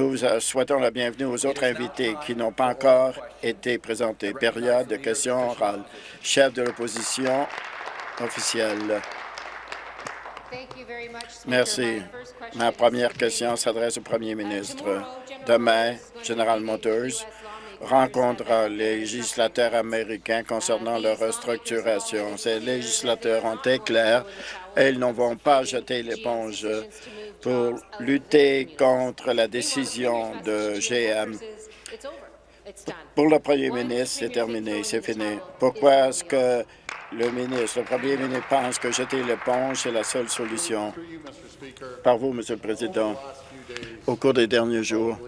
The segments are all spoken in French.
Nous euh, souhaitons la bienvenue aux autres invités qui n'ont pas encore été présentés. Période de questions orales. Chef de l'opposition officielle. Merci. Ma première question s'adresse au premier ministre. Demain, General Motors rencontrera les législateurs américains concernant leur restructuration. Ces législateurs ont été clairs et ils ne vont pas jeter l'éponge pour lutter contre la décision de GM. Pour le premier ministre, c'est terminé, c'est fini. Pourquoi est-ce que le ministre, le premier ministre pense que jeter l'éponge est la seule solution? Par vous, Monsieur le Président, au cours des derniers jours,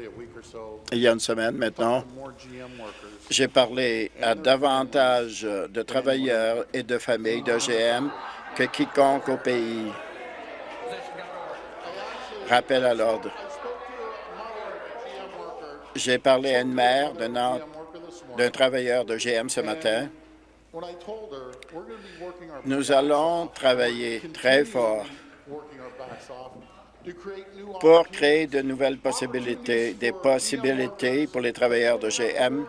il y a une semaine maintenant, j'ai parlé à davantage de travailleurs et de familles de GM que quiconque au pays. Rappel à l'ordre. J'ai parlé à une mère d'un travailleur de GM ce matin. Nous allons travailler très fort pour créer de nouvelles possibilités, des possibilités pour les travailleurs de GM,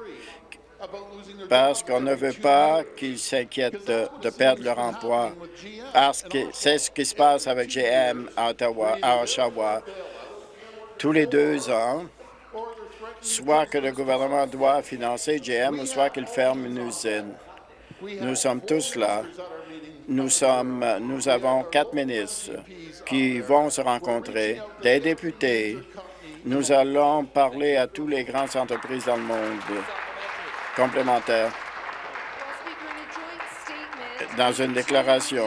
parce qu'on ne veut pas qu'ils s'inquiètent de, perdre leur emploi. C'est ce qui se passe avec GM à Ottawa, à Oshawa. Tous les deux ans, soit que le gouvernement doit financer GM ou soit qu'il ferme une usine. Nous sommes tous là. Nous, sommes, nous avons quatre ministres qui vont se rencontrer, des députés. Nous allons parler à tous les grandes entreprises dans le monde complémentaire. Dans une déclaration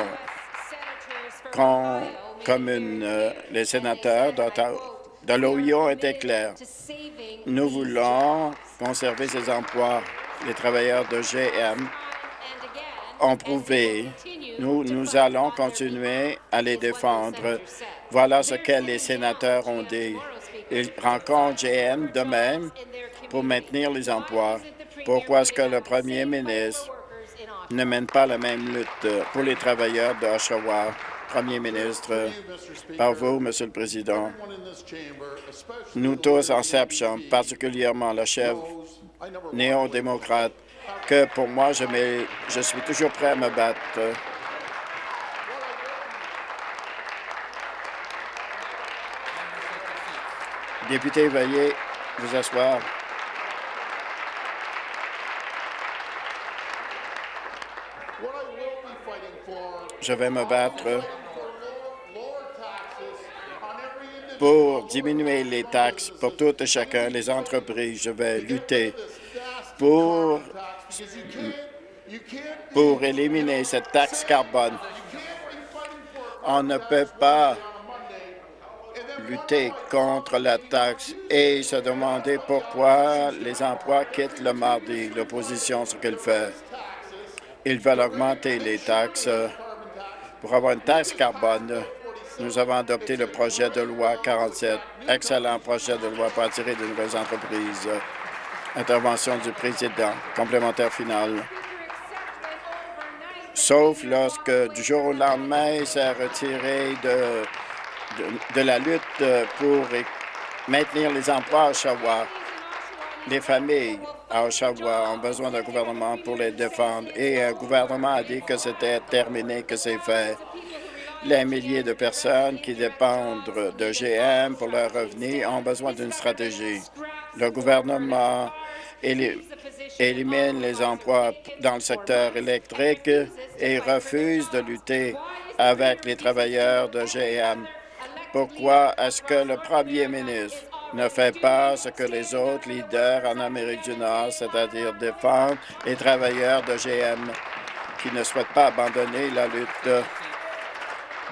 commune, euh, les sénateurs de l'OIO étaient clairs. Nous voulons conserver ces emplois. Les travailleurs de GM ont prouvé. Nous, nous allons continuer à les défendre. Voilà ce que les sénateurs ont dit. Ils rencontrent GM demain pour maintenir les emplois. Pourquoi est-ce que le premier ministre ne mène pas la même lutte pour les travailleurs d'Oshawa? Premier ministre, par vous, Monsieur le Président, nous tous en cette Chambre, particulièrement la chef néo-démocrate, que pour moi, je, je suis toujours prêt à me battre. Député, veuillez vous asseoir. Je vais me battre pour diminuer les taxes pour tout et chacun, les entreprises. Je vais lutter pour, éliminer cette taxe carbone. On ne peut pas lutter contre la taxe et se demander pourquoi les emplois quittent le mardi. L'opposition, ce qu'elle fait, ils veulent augmenter les taxes pour avoir une taxe carbone. Nous avons adopté le projet de loi 47, excellent projet de loi pour attirer de nouvelles entreprises. Intervention du président, complémentaire final. Sauf lorsque du jour au lendemain, il s'est retiré de, de, la lutte pour maintenir les emplois à Oshawa. Les familles à Oshawa ont besoin d'un gouvernement pour les défendre et un gouvernement a dit que c'était terminé, que c'est fait. Les milliers de personnes qui dépendent de GM pour leurs revenus ont besoin d'une stratégie. Le gouvernement élimine les emplois dans le secteur électrique et refuse de lutter avec les travailleurs de GM. Pourquoi est-ce que le premier ministre ne fait pas ce que les autres leaders en Amérique du Nord, c'est-à-dire défendre les travailleurs de GM qui ne souhaitent pas abandonner la lutte.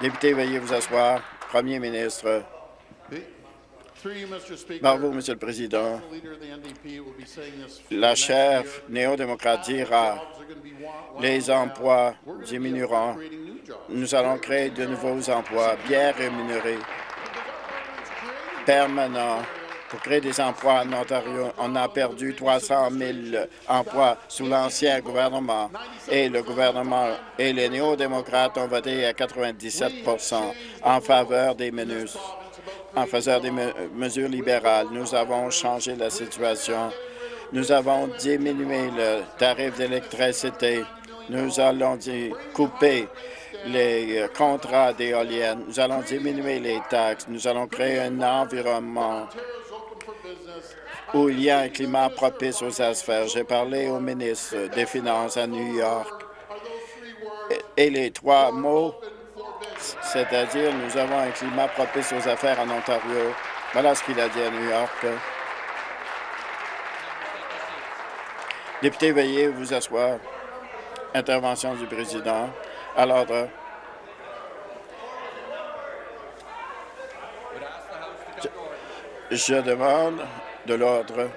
Député, veuillez vous asseoir. Premier ministre. Bravo, Monsieur le Président. La chef néo-démocrate dira les emplois diminueront. Nous allons créer de nouveaux emplois bien rémunérés permanent pour créer des emplois en Ontario. On a perdu 300 000 emplois sous l'ancien gouvernement et le gouvernement et les néo-démocrates ont voté à 97% en faveur des menus. en faisant des mesures libérales. Nous avons changé la situation. Nous avons diminué le tarif d'électricité. Nous allons couper les contrats d'éoliennes. Nous allons diminuer les taxes. Nous allons créer un environnement où il y a un climat propice aux affaires. J'ai parlé au ministre des Finances à New York et les trois mots, c'est-à-dire nous avons un climat propice aux affaires en Ontario. Voilà ce qu'il a dit à New York. Député, veuillez vous asseoir. Intervention du président. À l'ordre. Je demande de l'ordre.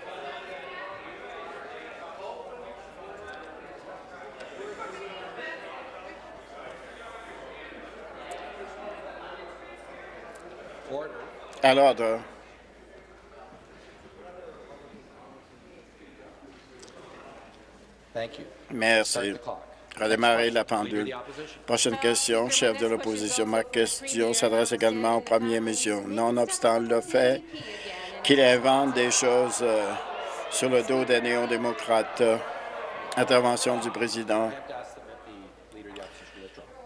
À l'ordre. Merci. Redémarrer la pendule. Prochaine question, chef de l'opposition. Ma question s'adresse également au premier mission. Nonobstant le fait qu'il invente des choses euh, sur le dos des néo-démocrates. Intervention du président.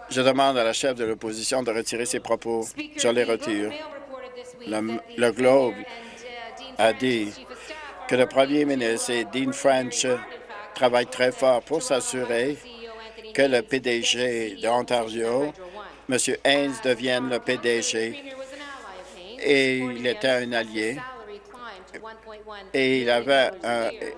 Je demande à la chef de l'opposition de retirer ses propos. Je les retire. Le, Globe a dit que le premier ministre et Dean French travaillent très fort pour s'assurer que le PDG d'Ontario, M. Haynes, devienne le PDG. Et il était un allié et il, avait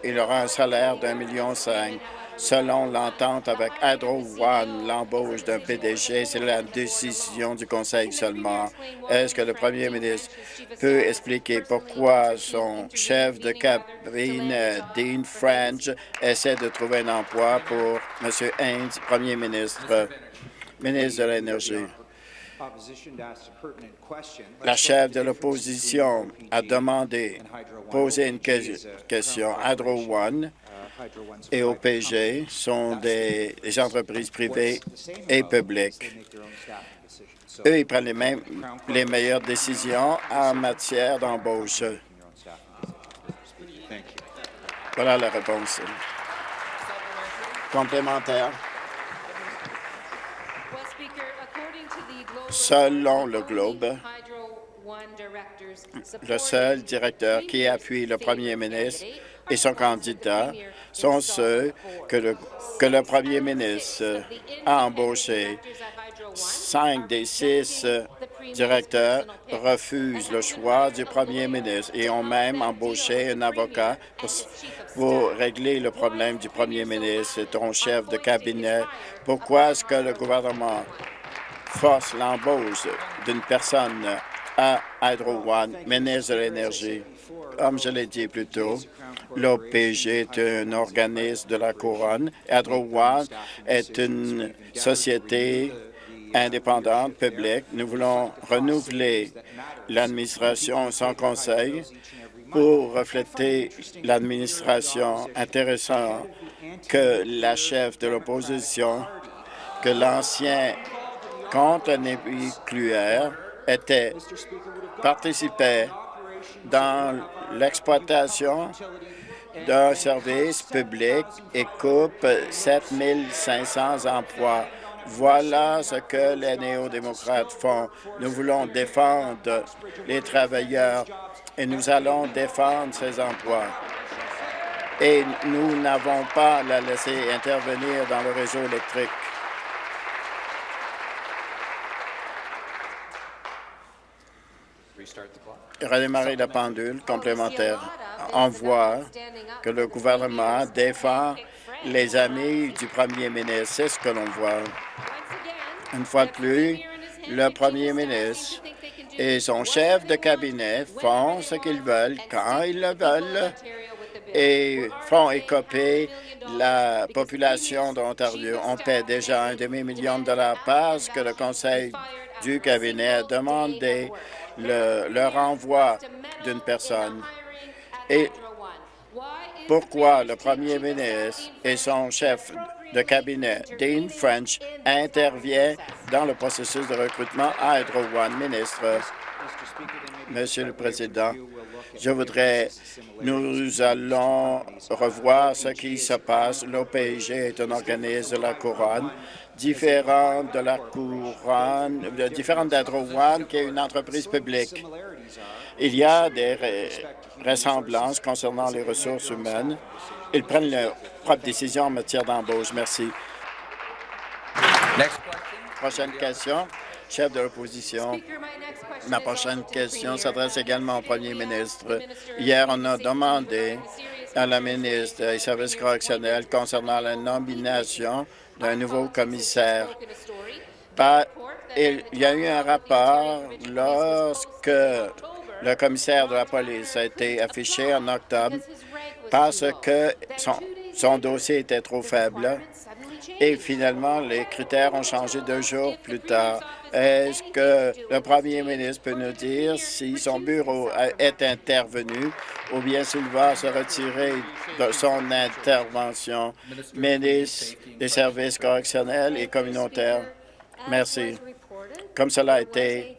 il aura un salaire d'un million cinq. Selon l'entente avec Hydro One, l'embauche d'un PDG, c'est la décision du Conseil seulement. Est-ce que le premier ministre peut expliquer pourquoi son chef de cabine, Dean French, essaie de trouver un emploi pour M. Haynes, premier ministre, ministre de l'Énergie? La chef de l'opposition a demandé, posé une question. Hydro One et OPG sont des, entreprises privées et publiques. Eux, ils prennent les, les meilleures décisions en matière d'embauche. Voilà la réponse. Complémentaire. Selon le Globe, le seul directeur qui appuie le premier ministre et son candidat sont ceux que le, premier ministre a embauchés. Cinq des six directeurs refusent le choix du premier ministre et ont même embauché un avocat pour, régler le problème du premier ministre, ton chef de cabinet. Pourquoi est-ce que le gouvernement force l'embauche d'une personne à Hydro One, ministre de l'Énergie? Comme je l'ai dit plus tôt, l'OPG est un organisme de la Couronne. One est une société indépendante, publique. Nous voulons renouveler l'administration sans conseil pour refléter l'administration intéressant que la chef de l'opposition, que l'ancien un nucléaire était, participait dans l'exploitation d'un service public et coupe 7 500 emplois. Voilà ce que les néo-démocrates font. Nous voulons défendre les travailleurs et nous allons défendre ces emplois. Et nous n'avons pas la laisser intervenir dans le réseau électrique. Redémarrer la pendule complémentaire. On voit que le gouvernement défend les amis du premier ministre. C'est ce que l'on voit. Une fois de plus, le premier ministre et son chef de cabinet font ce qu'ils veulent quand ils le veulent et font écoper la population d'Ontario. On paie déjà un demi-million de dollars parce que le conseil du cabinet a demandé le, renvoi d'une personne. Et pourquoi le premier ministre et son chef de cabinet, Dean French, intervient dans le processus de recrutement à Hydro One. Ministre, Monsieur le Président. Je voudrais, nous allons revoir ce qui se passe. L'OPG est un organisme de la couronne différent de la couronne, différent d'Hydro One, qui est une entreprise publique. Il y a des ressemblances concernant les ressources humaines. Ils prennent leurs propres décisions en matière d'embauche. Merci. Prochaine question, chef de l'opposition. Ma prochaine question s'adresse également au premier ministre. Hier, on a demandé à la ministre des Services correctionnels concernant la nomination d'un nouveau commissaire. il y a eu un rapport lorsque le commissaire de la police a été affiché en octobre parce que son, dossier était trop faible et finalement les critères ont changé deux jours plus tard. Est-ce que le premier ministre peut nous dire si son bureau est intervenu ou bien s'il va se retirer de son intervention, ministre des services correctionnels et communautaires? Merci. Comme cela a été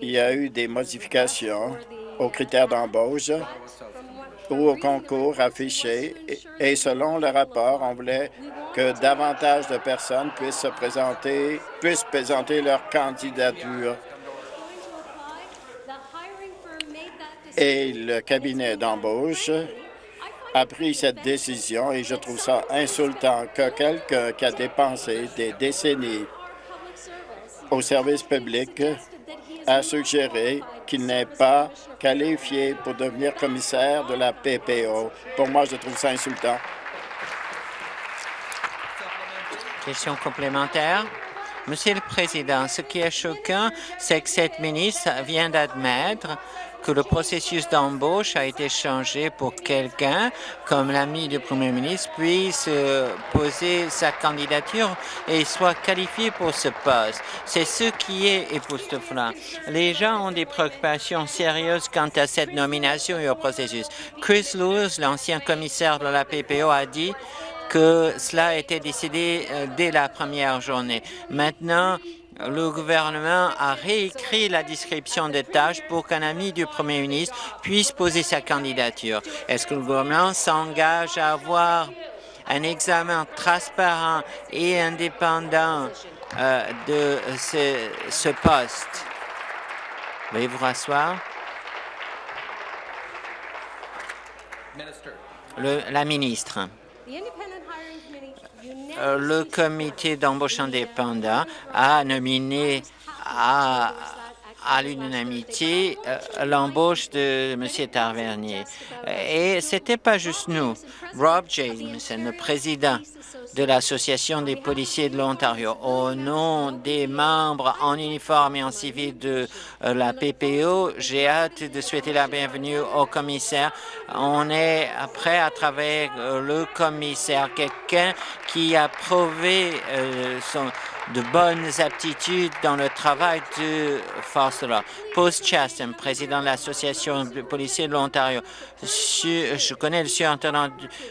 il y a eu des modifications aux critères d'embauche ou au concours affiché et selon le rapport, on voulait que davantage de personnes puissent se présenter, puissent présenter leur candidature. Et le cabinet d'embauche a pris cette décision et je trouve ça insultant que quelqu'un qui a dépensé des décennies au service public a suggéré qu'il n'est pas qualifié pour devenir commissaire de la PPO. Pour moi, je trouve ça insultant. Question complémentaire. Monsieur le Président, ce qui est choquant, c'est que cette ministre vient d'admettre que le processus d'embauche a été changé pour quelqu'un, comme l'ami du Premier ministre, puisse euh, poser sa candidature et soit qualifié pour ce poste. C'est ce qui est époustouflant. Les gens ont des préoccupations sérieuses quant à cette nomination et au processus. Chris Lewis, l'ancien commissaire de la PPO, a dit que cela a été décidé euh, dès la première journée. Maintenant, le gouvernement a réécrit la description des tâches pour qu'un ami du premier ministre puisse poser sa candidature. Est-ce que le gouvernement s'engage à avoir un examen transparent et indépendant euh, de ce, ce poste? Veuillez vous rasseoir. Le, la ministre. Euh, le comité d'embauche indépendant a nominé à, l'unanimité euh, l'embauche de M. Tavernier. Et ce n'était pas juste nous. Rob James, le président de l'Association des policiers de l'Ontario. Au nom des membres en uniforme et en civil de euh, la PPO, j'ai hâte de souhaiter la bienvenue au commissaire. On est prêt à travers euh, le commissaire, quelqu'un qui a prouvé euh, son, de bonnes aptitudes dans le travail de force de. Post Chatham, président de l'Association de policiers de l'Ontario. Je connais le surintendant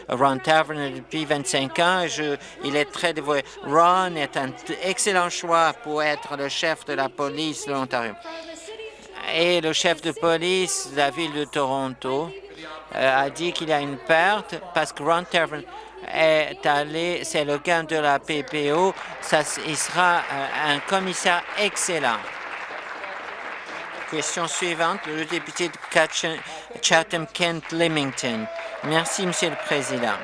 Ron Tavern depuis 25 ans. Je, il est très dévoué. Ron est un excellent choix pour être le chef de la police de l'Ontario. Et le chef de police de la ville de Toronto euh, a dit qu'il a une perte parce que Ron Tavern est allé, c'est le gain de la PPO, ça, il sera euh, un commissaire excellent. Question suivante, le député de Chatham-Kent-Limington. Merci, Monsieur le Président.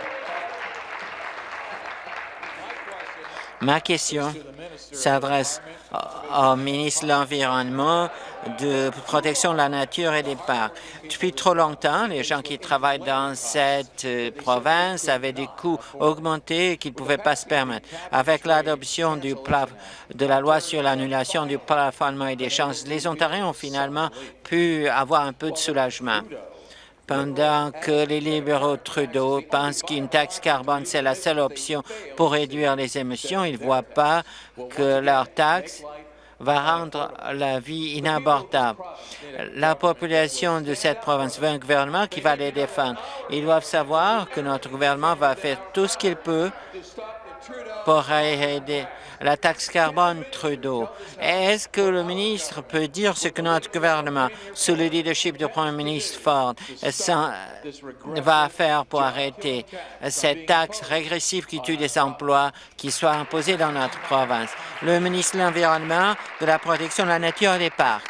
Ma question s'adresse au ministre de l'Environnement, de protection de la nature et des parcs. Depuis trop longtemps, les gens qui travaillent dans cette euh, province avaient des coûts augmentés qu'ils ne pouvaient pas se permettre. Avec l'adoption de la loi sur l'annulation du plafonnement et des chances, les Ontariens ont finalement pu avoir un peu de soulagement pendant que les libéraux Trudeau pensent qu'une taxe carbone, c'est la seule option pour réduire les émissions, ils ne voient pas que leur taxe va rendre la vie inabordable. La population de cette province veut un gouvernement qui va les défendre. Ils doivent savoir que notre gouvernement va faire tout ce qu'il peut pour aider la taxe carbone Trudeau. Est-ce que le ministre peut dire ce que notre gouvernement, sous le leadership du Premier ministre Ford, va faire pour arrêter cette taxe régressive qui tue des emplois qui soit imposée dans notre province? Le ministre de l'Environnement, de la protection de la nature et des parcs.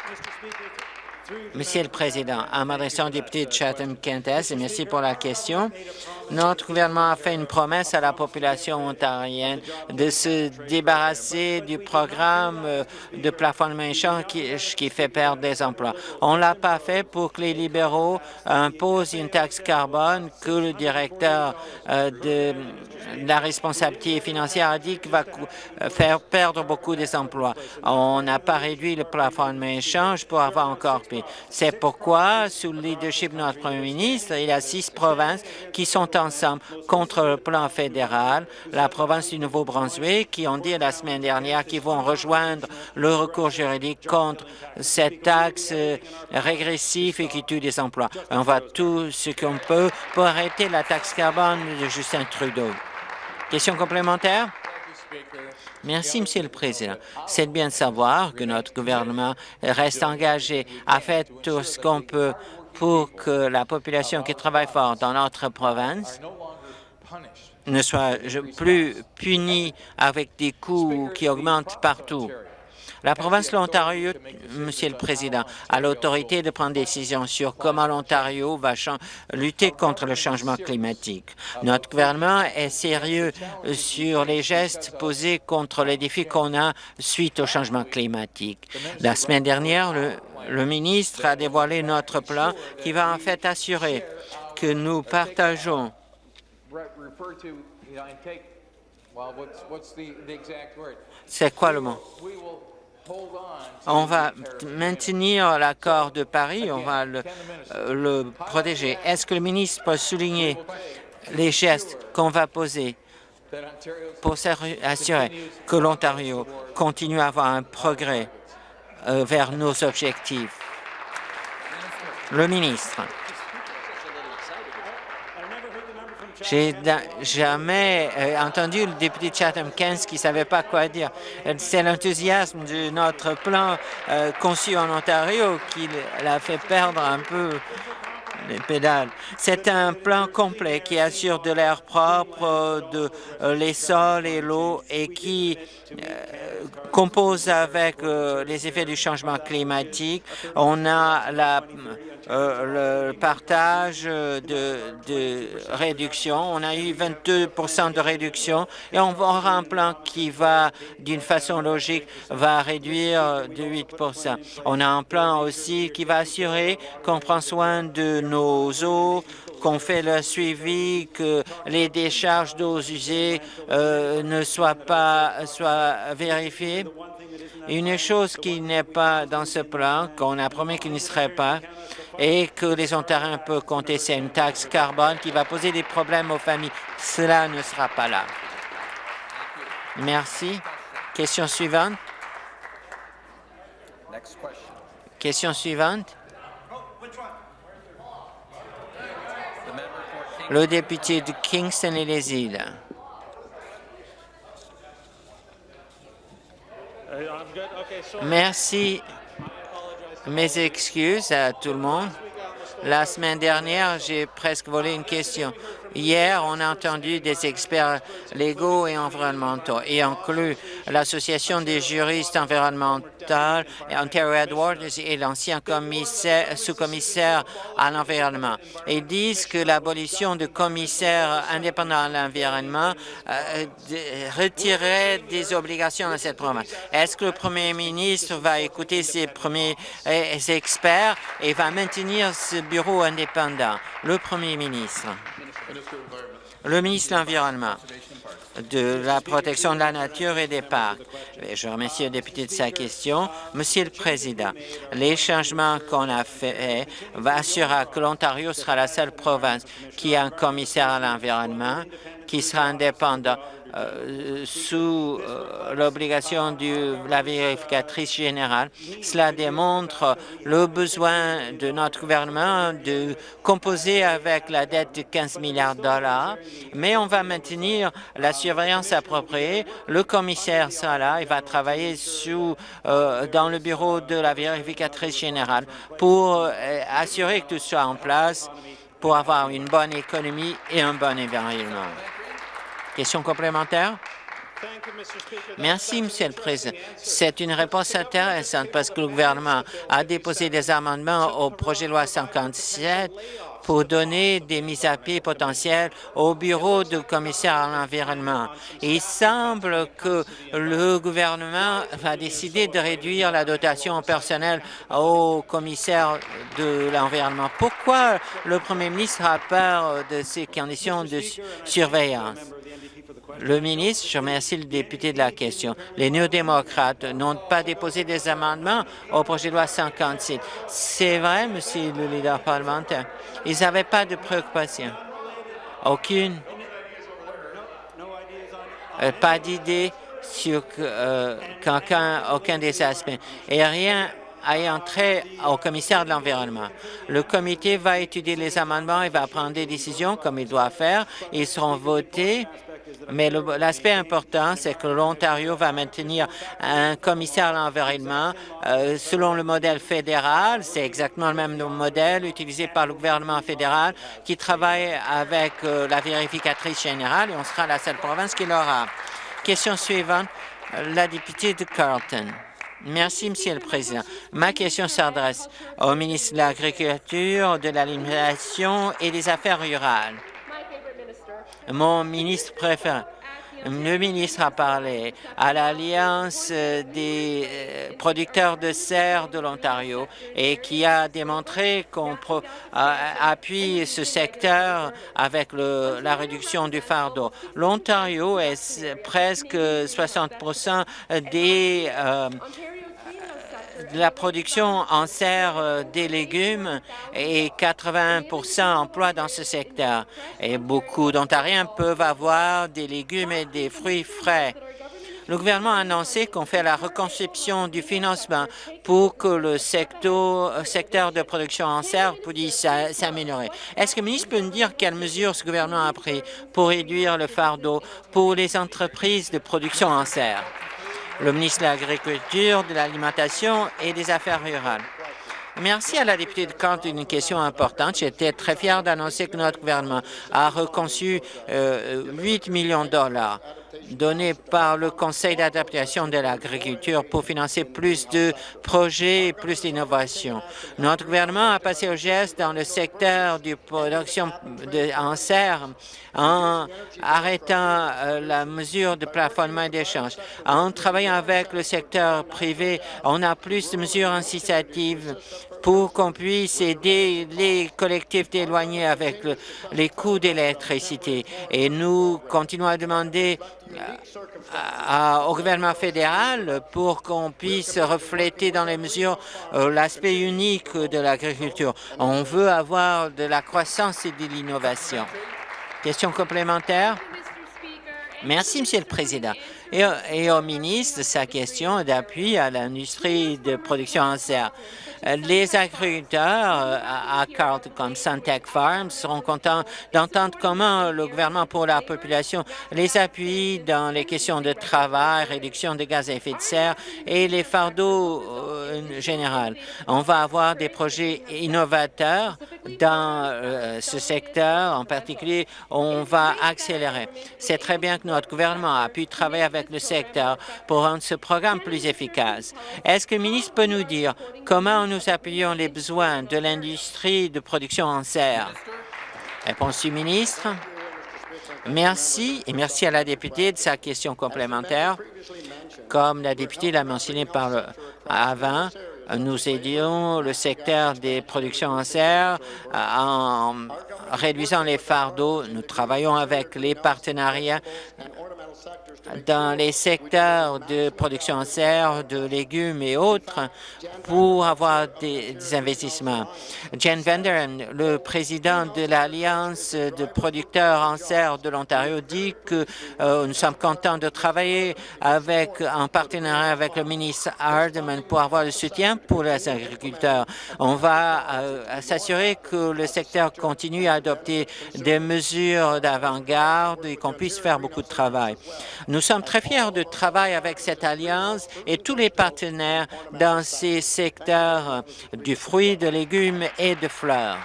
Monsieur le Président, en m'adressant au député de Chatham-Kent merci pour la question. Notre gouvernement a fait une promesse à la population ontarienne de se débarrasser du programme euh, de plafonnement méchant qui, qui fait perdre des emplois. On l'a pas fait pour que les libéraux imposent une taxe carbone que le directeur euh, de la responsabilité financière a dit qu'il va euh, faire perdre beaucoup des emplois. On n'a pas réduit le plafonnement échange pour avoir encore pire. C'est pourquoi, sous le leadership de notre premier ministre, il y a six provinces qui sont ensemble contre le plan fédéral. La province du Nouveau-Brunswick qui ont dit la semaine dernière qu'ils vont rejoindre le recours juridique contre cette taxe euh, régressive et qui tue des emplois. On va tout ce qu'on peut pour arrêter la taxe carbone de Justin Trudeau. Question complémentaire? Merci, Monsieur le Président. C'est bien de savoir que notre gouvernement reste engagé à faire tout ce qu'on peut pour que la population qui travaille fort dans notre province ne soit plus punie avec des coûts qui augmentent partout. La province de l'Ontario, Monsieur le Président, a l'autorité de prendre des décisions sur comment l'Ontario va lutter contre le changement climatique. Notre gouvernement est sérieux sur les gestes posés contre les défis qu'on a suite au changement climatique. La semaine dernière, le, le ministre a dévoilé notre plan qui va en fait assurer que nous partageons c'est quoi le mot? On va maintenir l'accord de Paris, on va le, euh, protéger. Est-ce que le ministre peut souligner les gestes qu'on va poser pour s'assurer que l'Ontario continue à avoir un progrès euh, vers nos objectifs? Le ministre. J'ai jamais euh, entendu le député Chatham-Kent qui ne savait pas quoi dire. C'est l'enthousiasme de notre plan euh, conçu en Ontario qui l'a fait perdre un peu les pédales. C'est un plan complet qui assure de l'air propre, de euh, les sols et l'eau et qui compose avec les effets du changement climatique. On a la euh, le partage de, de, réduction. On a eu 22% de réduction et on aura un plan qui va, d'une façon logique, va réduire de 8% On a un plan aussi qui va assurer qu'on prend soin de nos eaux, qu'on fait le suivi, que les décharges d'eau usées euh, ne soient pas soient vérifiées. Une chose qui n'est pas dans ce plan, qu'on a promis qu'il ne serait pas, et que les Ontariens peuvent compter sur une taxe carbone qui va poser des problèmes aux familles. Cela ne sera pas là. Merci. Question suivante. Question suivante. Le député de Kingston et les îles. Merci mes excuses à tout le monde. La semaine dernière, j'ai presque volé une question. Hier, on a entendu des experts légaux et environnementaux, et inclut l'Association des juristes environnementaux, Ontario Edwards et l'ancien sous-commissaire à l'environnement. Ils disent que l'abolition de commissaires indépendants à l'environnement euh, retirerait des obligations à cette province. Est-ce que le premier ministre va écouter ses premiers euh, experts et va maintenir ce bureau indépendant? Le premier ministre? Le ministre de l'Environnement, de la protection de la nature et des parcs. Je remercie le député de sa question. Monsieur le Président, les changements qu'on a faits assurera que l'Ontario sera la seule province qui a un commissaire à l'environnement qui sera indépendant sous l'obligation de la vérificatrice générale. Cela démontre le besoin de notre gouvernement de composer avec la dette de 15 milliards de dollars, mais on va maintenir la surveillance appropriée. Le commissaire sera là, il va travailler sous, dans le bureau de la vérificatrice générale pour assurer que tout soit en place pour avoir une bonne économie et un bon environnement. Question complémentaire? Merci, Monsieur le Président. C'est une réponse intéressante parce que le gouvernement a déposé des amendements au projet de loi 57 pour donner des mises à pied potentielles au bureau du commissaire à l'environnement. Il semble que le gouvernement va décider de réduire la dotation personnelle au commissaire de l'environnement. Pourquoi le premier ministre a peur de ces conditions de surveillance? Le ministre, je remercie le député de la question. Les néo-démocrates n'ont pas déposé des amendements au projet de loi 56. C'est vrai, monsieur le leader parlementaire? Ils n'avaient pas de préoccupation. Aucune? Euh, pas d'idée sur euh, aucun des aspects. Et rien ayant trait au commissaire de l'Environnement. Le comité va étudier les amendements et va prendre des décisions comme il doit faire. Ils seront votés mais l'aspect important, c'est que l'Ontario va maintenir un commissaire à l'environnement euh, selon le modèle fédéral. C'est exactement le même modèle utilisé par le gouvernement fédéral qui travaille avec euh, la vérificatrice générale et on sera la seule province qui l'aura. Question suivante, la députée de Carleton. Merci, Monsieur le Président. Ma question s'adresse au ministre de l'Agriculture, de l'Alimentation et des Affaires rurales mon ministre préféré. Le ministre a parlé à l'Alliance des euh, producteurs de serre de l'Ontario et qui a démontré qu'on appuie ce secteur avec la réduction du fardeau. L'Ontario est presque 60% des euh, la production en serre euh, des légumes et 80% emplois dans ce secteur. Et beaucoup d'Ontariens peuvent avoir des légumes et des fruits frais. Le gouvernement a annoncé qu'on fait la reconception du financement pour que le secteur, secteur de production en serre puisse s'améliorer. Est-ce que le ministre peut nous dire quelles mesures ce gouvernement a pris pour réduire le fardeau pour les entreprises de production en serre? Le ministre de l'Agriculture, de l'Alimentation et des Affaires rurales. Merci à la députée de Kant d'une question importante. J'étais très fier d'annoncer que notre gouvernement a reconçu 8 euh, millions de dollars donné par le Conseil d'adaptation de l'agriculture pour financer plus de projets et plus d'innovation. Notre gouvernement a passé au geste dans le secteur de production de, en serre en arrêtant euh, la mesure de plafonnement d'échange. En travaillant avec le secteur privé, on a plus de mesures incitatives pour qu'on puisse aider les collectivités éloignées avec les coûts d'électricité. Et nous continuons à demander au gouvernement fédéral pour qu'on puisse refléter dans les mesures euh, l'aspect unique de l'agriculture. On veut avoir de la croissance et de l'innovation. Question complémentaire? Merci, Monsieur le Président. Et, au ministre, sa question d'appui à l'industrie de production en serre. Les agriculteurs euh, à Carleton comme Suntech Farms seront contents d'entendre comment le gouvernement pour la population les appuie dans les questions de travail, réduction des gaz à effet de serre et les fardeaux euh, général. On va avoir des projets innovateurs dans euh, ce secteur. En particulier, on va accélérer. C'est très bien que notre gouvernement a pu travailler avec le secteur pour rendre ce programme plus efficace. Est-ce que le ministre peut nous dire comment nous appuyons les besoins de l'industrie de production en serre? Réponse du ministre. Merci et merci à la députée de sa question complémentaire. Comme la députée l'a mentionné par le, avant, nous aidons le secteur des productions en serre en réduisant les fardeaux. Nous travaillons avec les partenariats dans les secteurs de production en serre, de légumes et autres pour avoir des, investissements. Jen Vanderen, le président de l'Alliance de producteurs en serre de l'Ontario, dit que euh, nous sommes contents de travailler avec, en partenariat avec le ministre Hardeman pour avoir le soutien pour les agriculteurs. On va euh, s'assurer que le secteur continue à adopter des mesures d'avant-garde et qu'on puisse faire beaucoup de travail. Sommes très fiers de travailler avec cette alliance et tous les partenaires dans ces secteurs du fruit, de légumes et de fleurs.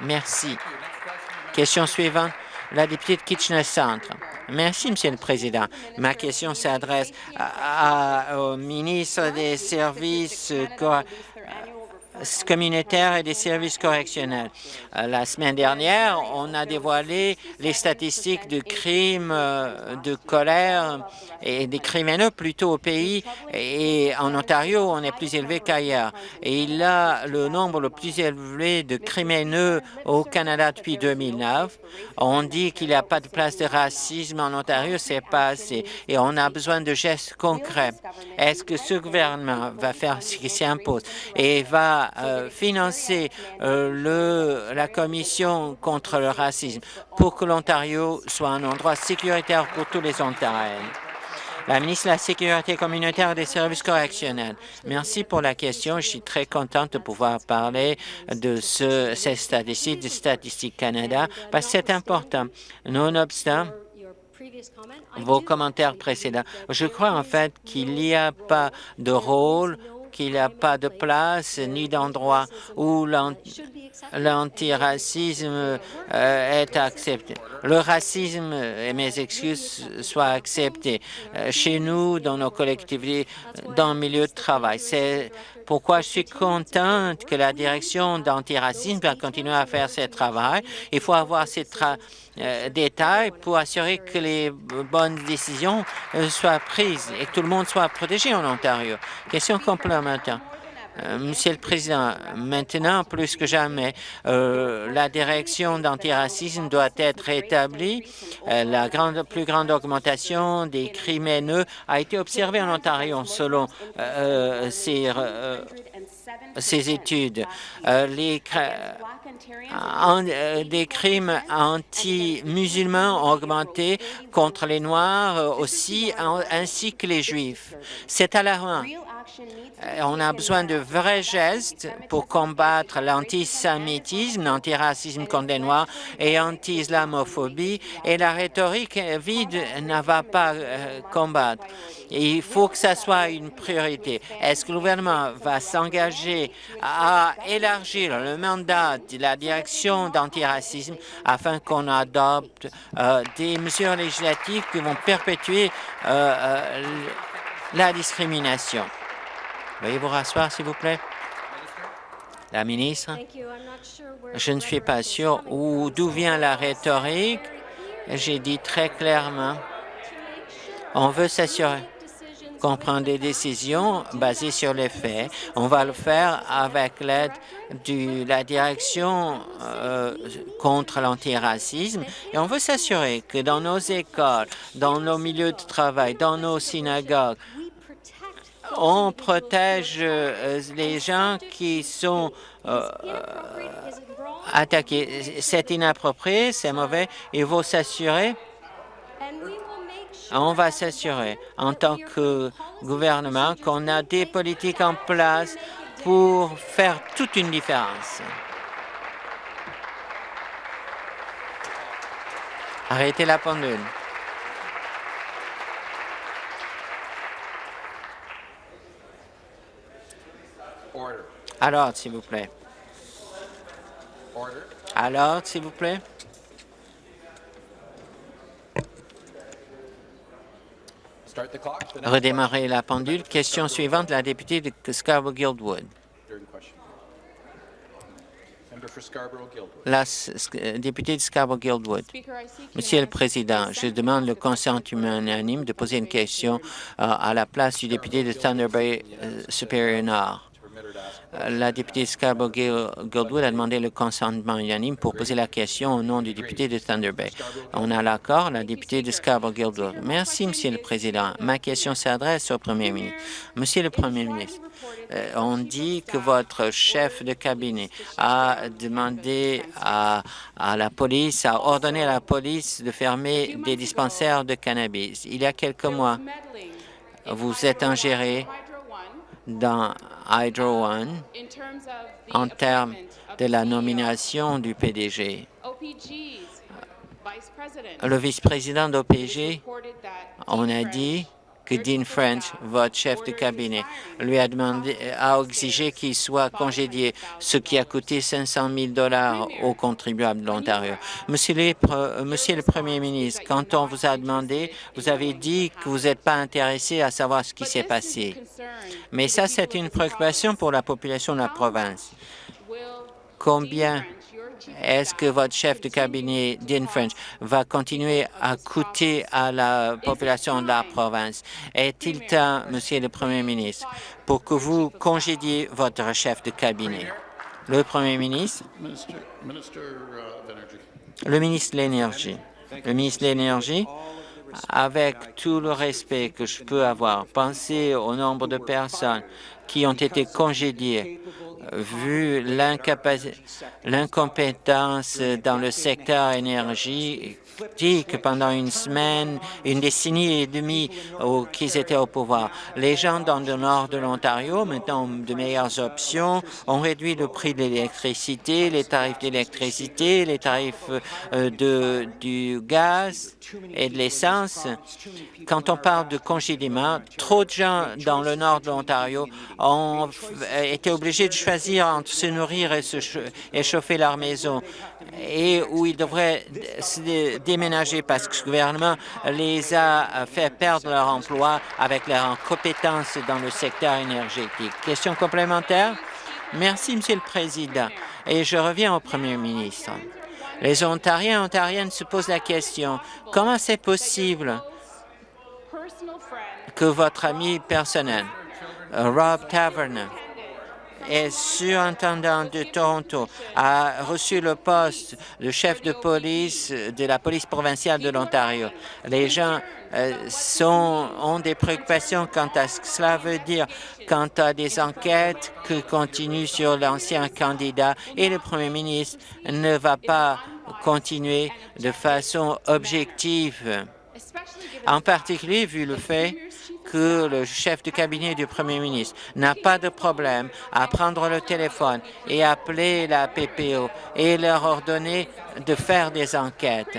Merci. Question suivante, la députée de Kitchener Centre. Merci, Monsieur le Président. Ma question s'adresse au ministre des Services communautaires et des services correctionnels. Euh, la semaine dernière, on a dévoilé les statistiques de crimes euh, de colère et des criminels plutôt au pays et en Ontario, on est plus élevé qu'ailleurs. Et il a le nombre le plus élevé de criminels au Canada depuis 2009. On dit qu'il n'y a pas de place de racisme en Ontario, c'est pas assez. Et on a besoin de gestes concrets. Est-ce que ce gouvernement va faire ce qui s'impose et va euh, financer euh, le, la Commission contre le racisme pour que l'Ontario soit un endroit sécuritaire pour tous les Ontariens. La ministre de la Sécurité communautaire et des services correctionnels. Merci pour la question. Je suis très contente de pouvoir parler de ce, ces statistiques de Statistique Canada parce que c'est important. Nonobstant, vos commentaires précédents. Je crois en fait qu'il n'y a pas de rôle qu'il n'y a pas de place ni d'endroit où l'antiracisme euh, est accepté. Le racisme, et mes excuses, soient acceptés euh, chez nous, dans nos collectivités, dans le milieu de travail. C'est pourquoi je suis contente que la direction d'antiracisme va continuer à faire ce travail. Il faut avoir ces euh, détails pour assurer que les bonnes décisions euh, soient prises et que tout le monde soit protégé en Ontario. Question complémentaire. Euh, Monsieur le Président, maintenant, plus que jamais, la direction d'antiracisme doit être établie. la grande, plus grande augmentation des criminels a été observée en Ontario selon ces ces études. Euh, euh, des crimes anti-musulmans ont augmenté contre les Noirs euh, aussi, ainsi que les Juifs. C'est alarmant. On a besoin de vrais gestes pour combattre l'antisémitisme, l'antiracisme contre les Noirs et l'anti-islamophobie, et la rhétorique vide ne va pas combattre. Il faut que ça soit une priorité. Est-ce que le gouvernement va s'engager à élargir le mandat de la direction d'antiracisme afin qu'on adopte euh, des mesures législatives qui vont perpétuer euh, euh, la discrimination? Veuillez vous rasseoir, s'il vous plaît. La ministre, je ne suis pas sûr d'où vient la rhétorique. J'ai dit très clairement, on veut s'assurer qu'on prend des décisions basées sur les faits. On va le faire avec l'aide de la direction euh, contre l'antiracisme et on veut s'assurer que dans nos écoles, dans nos milieux de travail, dans nos synagogues, on protège euh, les gens qui sont euh, attaqués. C'est inapproprié, c'est mauvais. Il faut s'assurer on va s'assurer en tant que gouvernement qu'on a des politiques en place pour faire toute une différence. Arrêtez la pendule. Alors, s'il vous plaît. Alors, s'il vous plaît. Redémarrer la pendule. Question suivante, la députée de Scarborough-Guildwood. La députée de Scarborough-Guildwood. Monsieur le Président, je demande le consentement unanime de poser une question euh, à la place du député de Thunder Bay euh, Supérieur Nord. La députée Scarborough-Guildwood a demandé le consentement unanime pour poser la question au nom du député de Thunder Bay. On a l'accord, la députée de Scarborough-Guildwood. Merci, Monsieur le Président. Ma question s'adresse au Premier ministre. Monsieur le Premier ministre, euh, on dit que votre chef de cabinet a demandé à, à, la police, a ordonné à la police de fermer des dispensaires de cannabis. Il y a quelques mois, vous êtes ingéré dans Hydro One en termes de la nomination du PDG. Le vice-président d'OPG, on a dit Dean French, votre chef de cabinet, lui a demandé, a exigé qu'il soit congédié, ce qui a coûté 500 000 dollars aux contribuables de l'Ontario. Monsieur, Monsieur le Premier ministre, quand on vous a demandé, vous avez dit que vous n'êtes pas intéressé à savoir ce qui s'est passé. Mais ça, c'est une préoccupation pour la population de la province. Combien est-ce que votre chef de cabinet, Dean French, va continuer à coûter à la population de la province? Est-il temps, Monsieur le Premier ministre, pour que vous congédiez votre chef de cabinet? Le Premier ministre? Le ministre de l'Énergie. Le ministre de l'Énergie, avec tout le respect que je peux avoir, pensez au nombre de personnes qui ont été congédiées vu l'incompétence dans le secteur énergie pendant une semaine, une décennie et demie qu'ils étaient au pouvoir. Les gens dans le nord de l'Ontario, maintenant de meilleures options, ont réduit le prix de l'électricité, les tarifs d'électricité, les tarifs euh, de, du gaz et de l'essence. Quand on parle de congédiement, trop de gens dans le nord de l'Ontario ont été obligés de choisir entre se nourrir et, se et chauffer leur maison et où ils devraient se déménager parce que ce gouvernement les a fait perdre leur emploi avec leurs compétences dans le secteur énergétique. Question complémentaire? Merci, Monsieur le Président. Et je reviens au Premier ministre. Les Ontariens et Ontariennes se posent la question, comment c'est possible que votre ami personnel, Rob Taverner, est surintendant de Toronto, a reçu le poste de chef de police de la police provinciale de l'Ontario. Les gens euh, ont des préoccupations quant à ce que cela veut dire, quant à des enquêtes qui continuent sur l'ancien candidat et le premier ministre ne va pas continuer de façon objective, en particulier vu le fait que le chef de cabinet du premier ministre n'a pas de problème à prendre le téléphone et appeler la PPO et leur ordonner de faire des enquêtes.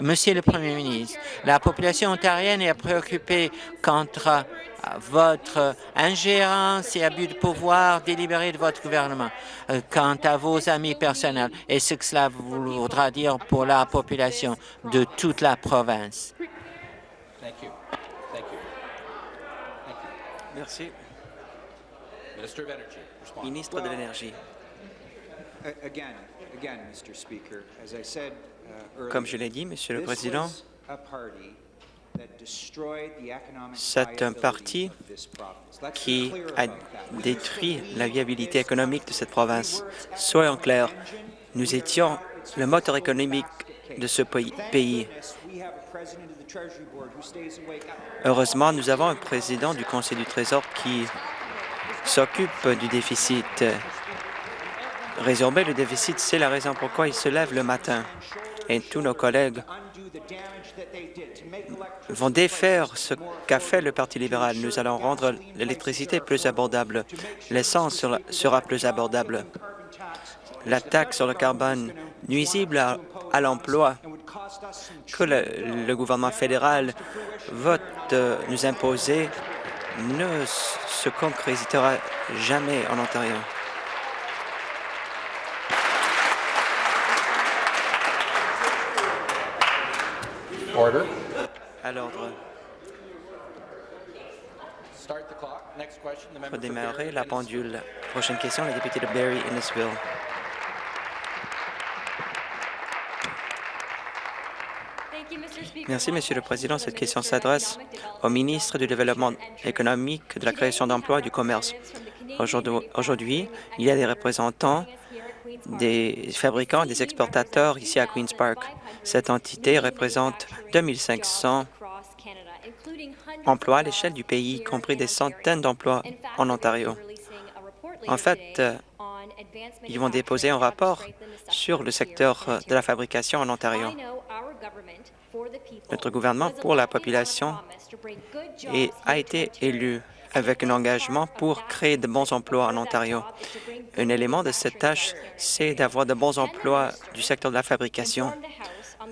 Monsieur le Premier ministre, la population ontarienne est préoccupée contre votre ingérence et abus de pouvoir délibéré de votre gouvernement euh, quant à vos amis personnels et ce que cela voudra dire pour la population de toute la province. Merci. Ministre de l'Énergie. Comme je l'ai dit, Monsieur le Président, c'est un parti qui a détruit la viabilité économique de cette province. Soyons clairs, nous étions le moteur économique de ce pays. Heureusement, nous avons un président du Conseil du Trésor qui s'occupe du déficit. Résorber le déficit, c'est la raison pourquoi il se lève le matin. Et tous nos collègues vont défaire ce qu'a fait le Parti libéral. Nous allons rendre l'électricité plus abordable. L'essence sera plus abordable. La taxe sur le carbone nuisible à, l'emploi que le, gouvernement fédéral vote euh, nous imposer ne se concrétisera jamais en Ontario. Order. À l'ordre. Pour démarrer la pendule. Prochaine question, la députée de Barry-Innisville. Merci, Monsieur le Président. Cette question s'adresse au ministre du Développement économique, de la création d'emplois et du commerce. Aujourd'hui, il y a des représentants des fabricants, des exportateurs ici à Queen's Park. Cette entité représente 2500 emplois à l'échelle du pays, y compris des centaines d'emplois en Ontario. En fait, ils vont déposer un rapport sur le secteur de la fabrication en Ontario. Notre gouvernement pour la population a été élu avec un engagement pour créer de bons emplois en Ontario. Un élément de cette tâche, c'est d'avoir de bons emplois du secteur de la fabrication.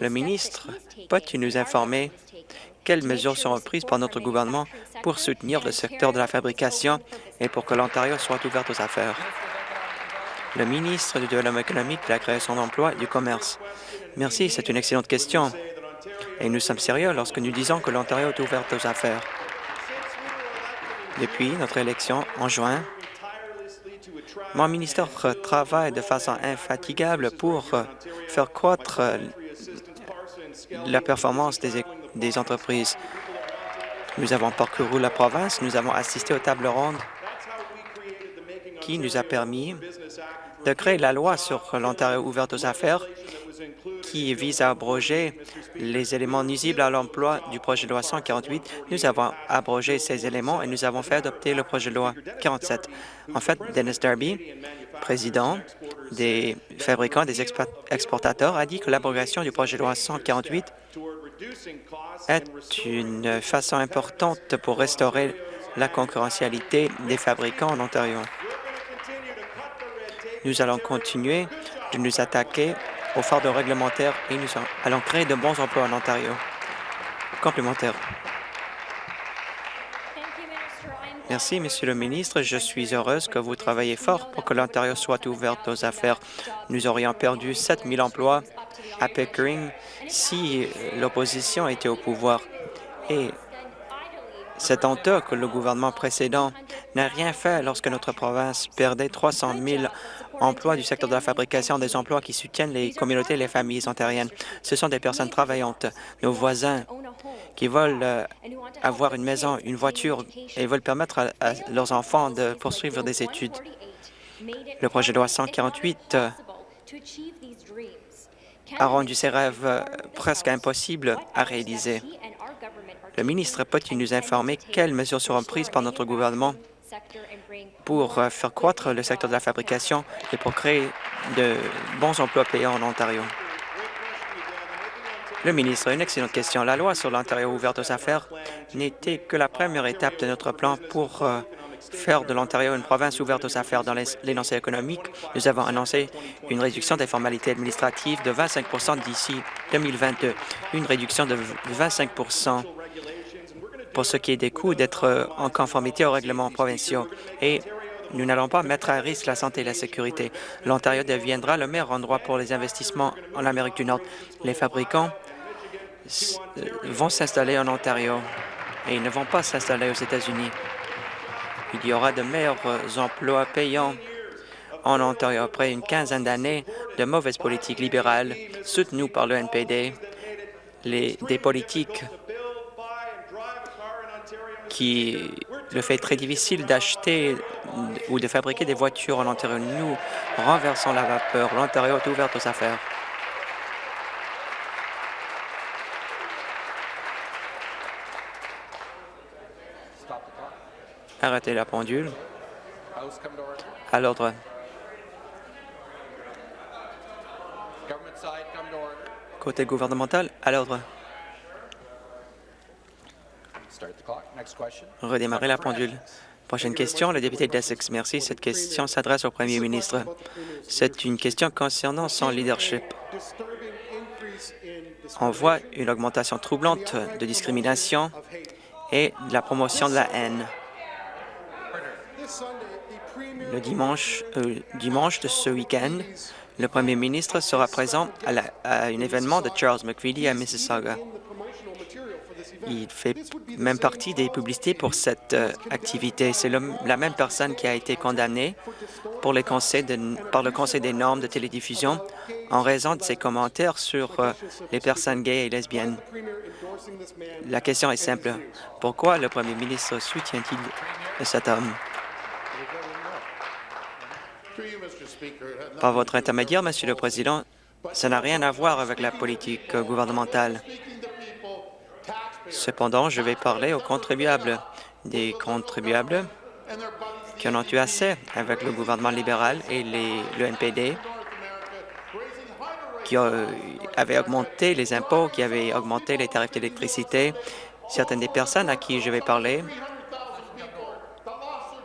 Le ministre peut-il nous informer quelles mesures seront prises par notre gouvernement pour soutenir le secteur de la fabrication et pour que l'Ontario soit ouvert aux affaires? Le ministre du Développement économique, de la création d'emplois et du commerce. Merci, c'est une excellente question. Et nous sommes sérieux lorsque nous disons que l'Ontario est ouvert aux affaires. Depuis notre élection en juin, mon ministère travaille de façon infatigable pour faire croître la performance des, entreprises. Nous avons parcouru la province, nous avons assisté aux tables rondes qui nous a permis de créer la loi sur l'Ontario ouverte aux affaires qui vise à abroger les éléments nuisibles à l'emploi du projet de loi 148. Nous avons abrogé ces éléments et nous avons fait adopter le projet de loi 47. En fait, Dennis Darby, président des fabricants des exportateurs, a dit que l'abrogation du projet de loi 148 est une façon importante pour restaurer la concurrentialité des fabricants en Ontario. Nous allons continuer de nous attaquer au fardeau réglementaire et nous allons créer de bons emplois en Ontario. Complémentaire. Merci, Monsieur le ministre. Je suis heureuse que vous travaillez fort pour que l'Ontario soit ouverte aux affaires. Nous aurions perdu 7 000 emplois à Pickering si l'opposition était au pouvoir. Et c'est honteux que le gouvernement précédent n'a rien fait lorsque notre province perdait 300 000 emplois du secteur de la fabrication, des emplois qui soutiennent les communautés et les familles ontariennes. Ce sont des personnes travaillantes, nos voisins qui veulent euh, avoir une maison, une voiture et veulent permettre à, leurs enfants de poursuivre des études. Le projet de loi 148 euh, a rendu ces rêves euh, presque impossibles à réaliser. Le ministre peut-il nous informer quelles mesures seront prises par notre gouvernement pour euh, faire croître le secteur de la fabrication et pour créer de bons emplois payants en Ontario? Le ministre, une excellente question. La loi sur l'Ontario ouverte aux affaires n'était que la première étape de notre plan pour euh, faire de l'Ontario une province ouverte aux affaires dans l'énoncé économique. Nous avons annoncé une réduction des formalités administratives de 25% d'ici 2022, une réduction de 25 pour ce qui est des coûts d'être euh, en conformité aux règlements provinciaux. Et nous n'allons pas mettre à risque la santé et la sécurité. L'Ontario deviendra le meilleur endroit pour les investissements en Amérique du Nord. Les fabricants euh, vont s'installer en Ontario et ils ne vont pas s'installer aux États-Unis. Il y aura de meilleurs emplois payants en Ontario après une quinzaine d'années de mauvaises politiques libérales soutenues par le NPD, les, des politiques qui le fait très difficile d'acheter ou de fabriquer des voitures en Ontario. Nous renversons la vapeur. L'Ontario est ouvert aux affaires. Arrêtez la pendule. À l'ordre. Côté gouvernemental, à l'ordre. Redémarrer la pendule. Prochaine question, le député d'Essex. Merci. Cette question s'adresse au premier ministre. C'est une question concernant son leadership. On voit une augmentation troublante de discrimination et de la promotion de la haine. Le dimanche, euh, dimanche de ce week-end, le premier ministre sera présent à, à un événement de Charles McVitie à Mississauga. Il fait même partie des publicités pour cette euh, activité. C'est la même personne qui a été condamnée par le Conseil des normes de télédiffusion en raison de ses commentaires sur euh, les personnes gays et lesbiennes. La question est simple. Pourquoi le premier ministre soutient-il cet homme? Par votre intermédiaire, Monsieur le Président, ça n'a rien à voir avec la politique gouvernementale. Cependant, je vais parler aux contribuables, des contribuables qui en ont eu assez avec le gouvernement libéral et le NPD, qui avaient augmenté les impôts, qui avaient augmenté les tarifs d'électricité. Certaines des personnes à qui je vais parler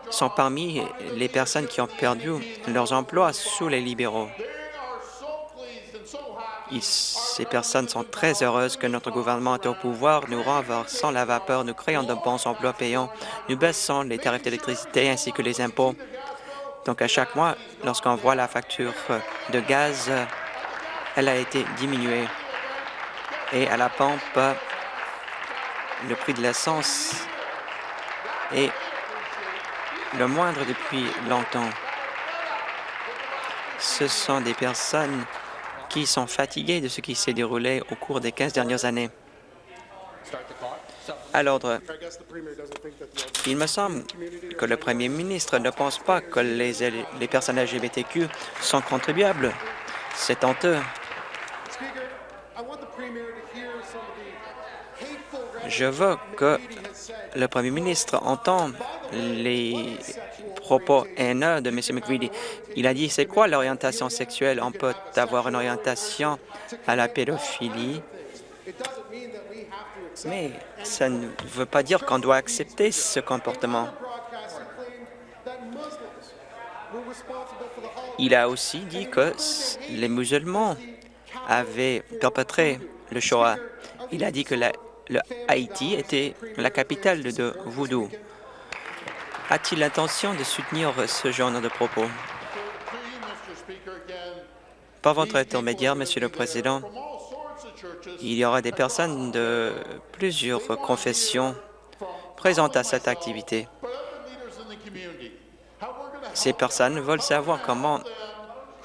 sont parmi les personnes qui ont perdu leurs emplois sous les libéraux. Ces personnes sont très heureuses que notre gouvernement est au pouvoir. Nous renversons la vapeur, nous créons de bons emplois payants, nous baissons les tarifs d'électricité ainsi que les impôts. Donc, à chaque mois, lorsqu'on voit la facture de gaz, elle a été diminuée. Et à la pompe, le prix de l'essence est le moindre depuis longtemps. Ce sont des personnes sont fatiguées de ce qui s'est déroulé au cours des 15 dernières années. À l'ordre, il me semble que le premier ministre ne pense pas que les, les personnes LGBTQ sont contribuables. C'est honteux. Je veux que le premier ministre entende les propos haineux de M. McVitie. Il a dit, c'est quoi l'orientation sexuelle? On peut avoir une orientation à la pédophilie, mais ça ne veut pas dire qu'on doit accepter ce comportement. Il a aussi dit que les musulmans avaient perpétré le Shoah. Il a dit que Haïti était la capitale de Voodoo. A-t-il l'intention de soutenir ce genre de propos? Par votre intermédiaire, Monsieur le Président, il y aura des personnes de plusieurs confessions présentes à cette activité. Ces personnes veulent savoir comment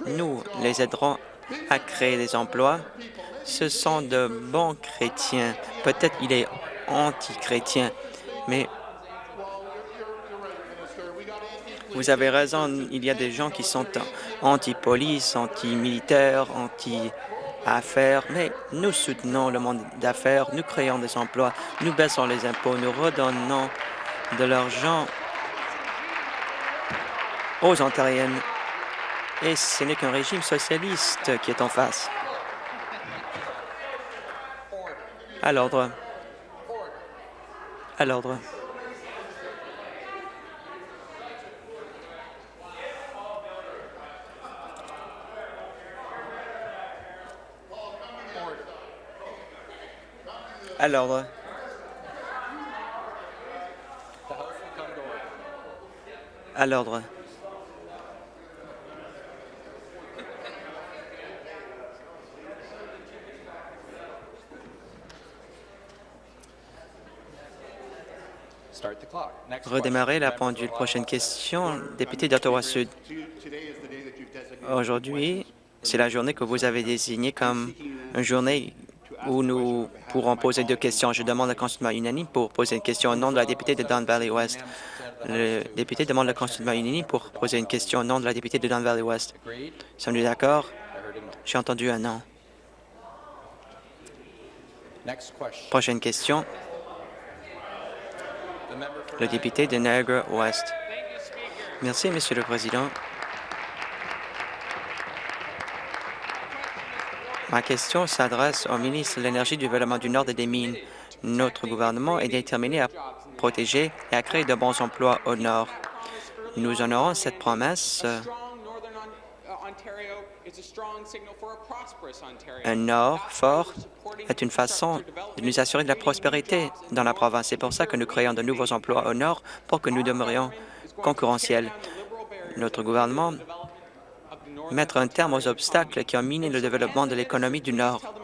nous les aiderons à créer des emplois ce sont de bons chrétiens. Peut-être il est anti-chrétien, mais vous avez raison, il y a des gens qui sont anti-police, anti-militaire, anti-affaires, mais nous soutenons le monde d'affaires, nous créons des emplois, nous baissons les impôts, nous redonnons de l'argent aux Ontariennes. Et ce n'est qu'un régime socialiste qui est en face. À l'ordre. À l'ordre. À l'ordre. À l'ordre. redémarrer la pendule. Prochaine question, député d'Ottawa-Sud. Aujourd'hui, c'est la journée que vous avez désignée comme une journée où nous pourrons poser deux questions. Je demande le consultement unanime pour poser une question au nom de la députée de Don Valley West. Le député demande le consultement unanime pour poser une question au nom de la députée de Don Valley West. Sommes-nous d'accord? J'ai entendu un non. Prochaine question, le député de Niagara-Ouest. Merci, Monsieur le Président. Ma question s'adresse au ministre de l'Énergie, du Développement du Nord et des Mines. Notre gouvernement est déterminé à protéger et à créer de bons emplois au Nord. Nous honorons cette promesse un Nord fort est une façon de nous assurer de la prospérité dans la province. C'est pour ça que nous créons de nouveaux emplois au Nord pour que nous demeurions concurrentiels. Notre gouvernement mettre un terme aux obstacles qui ont miné le développement de l'économie du Nord.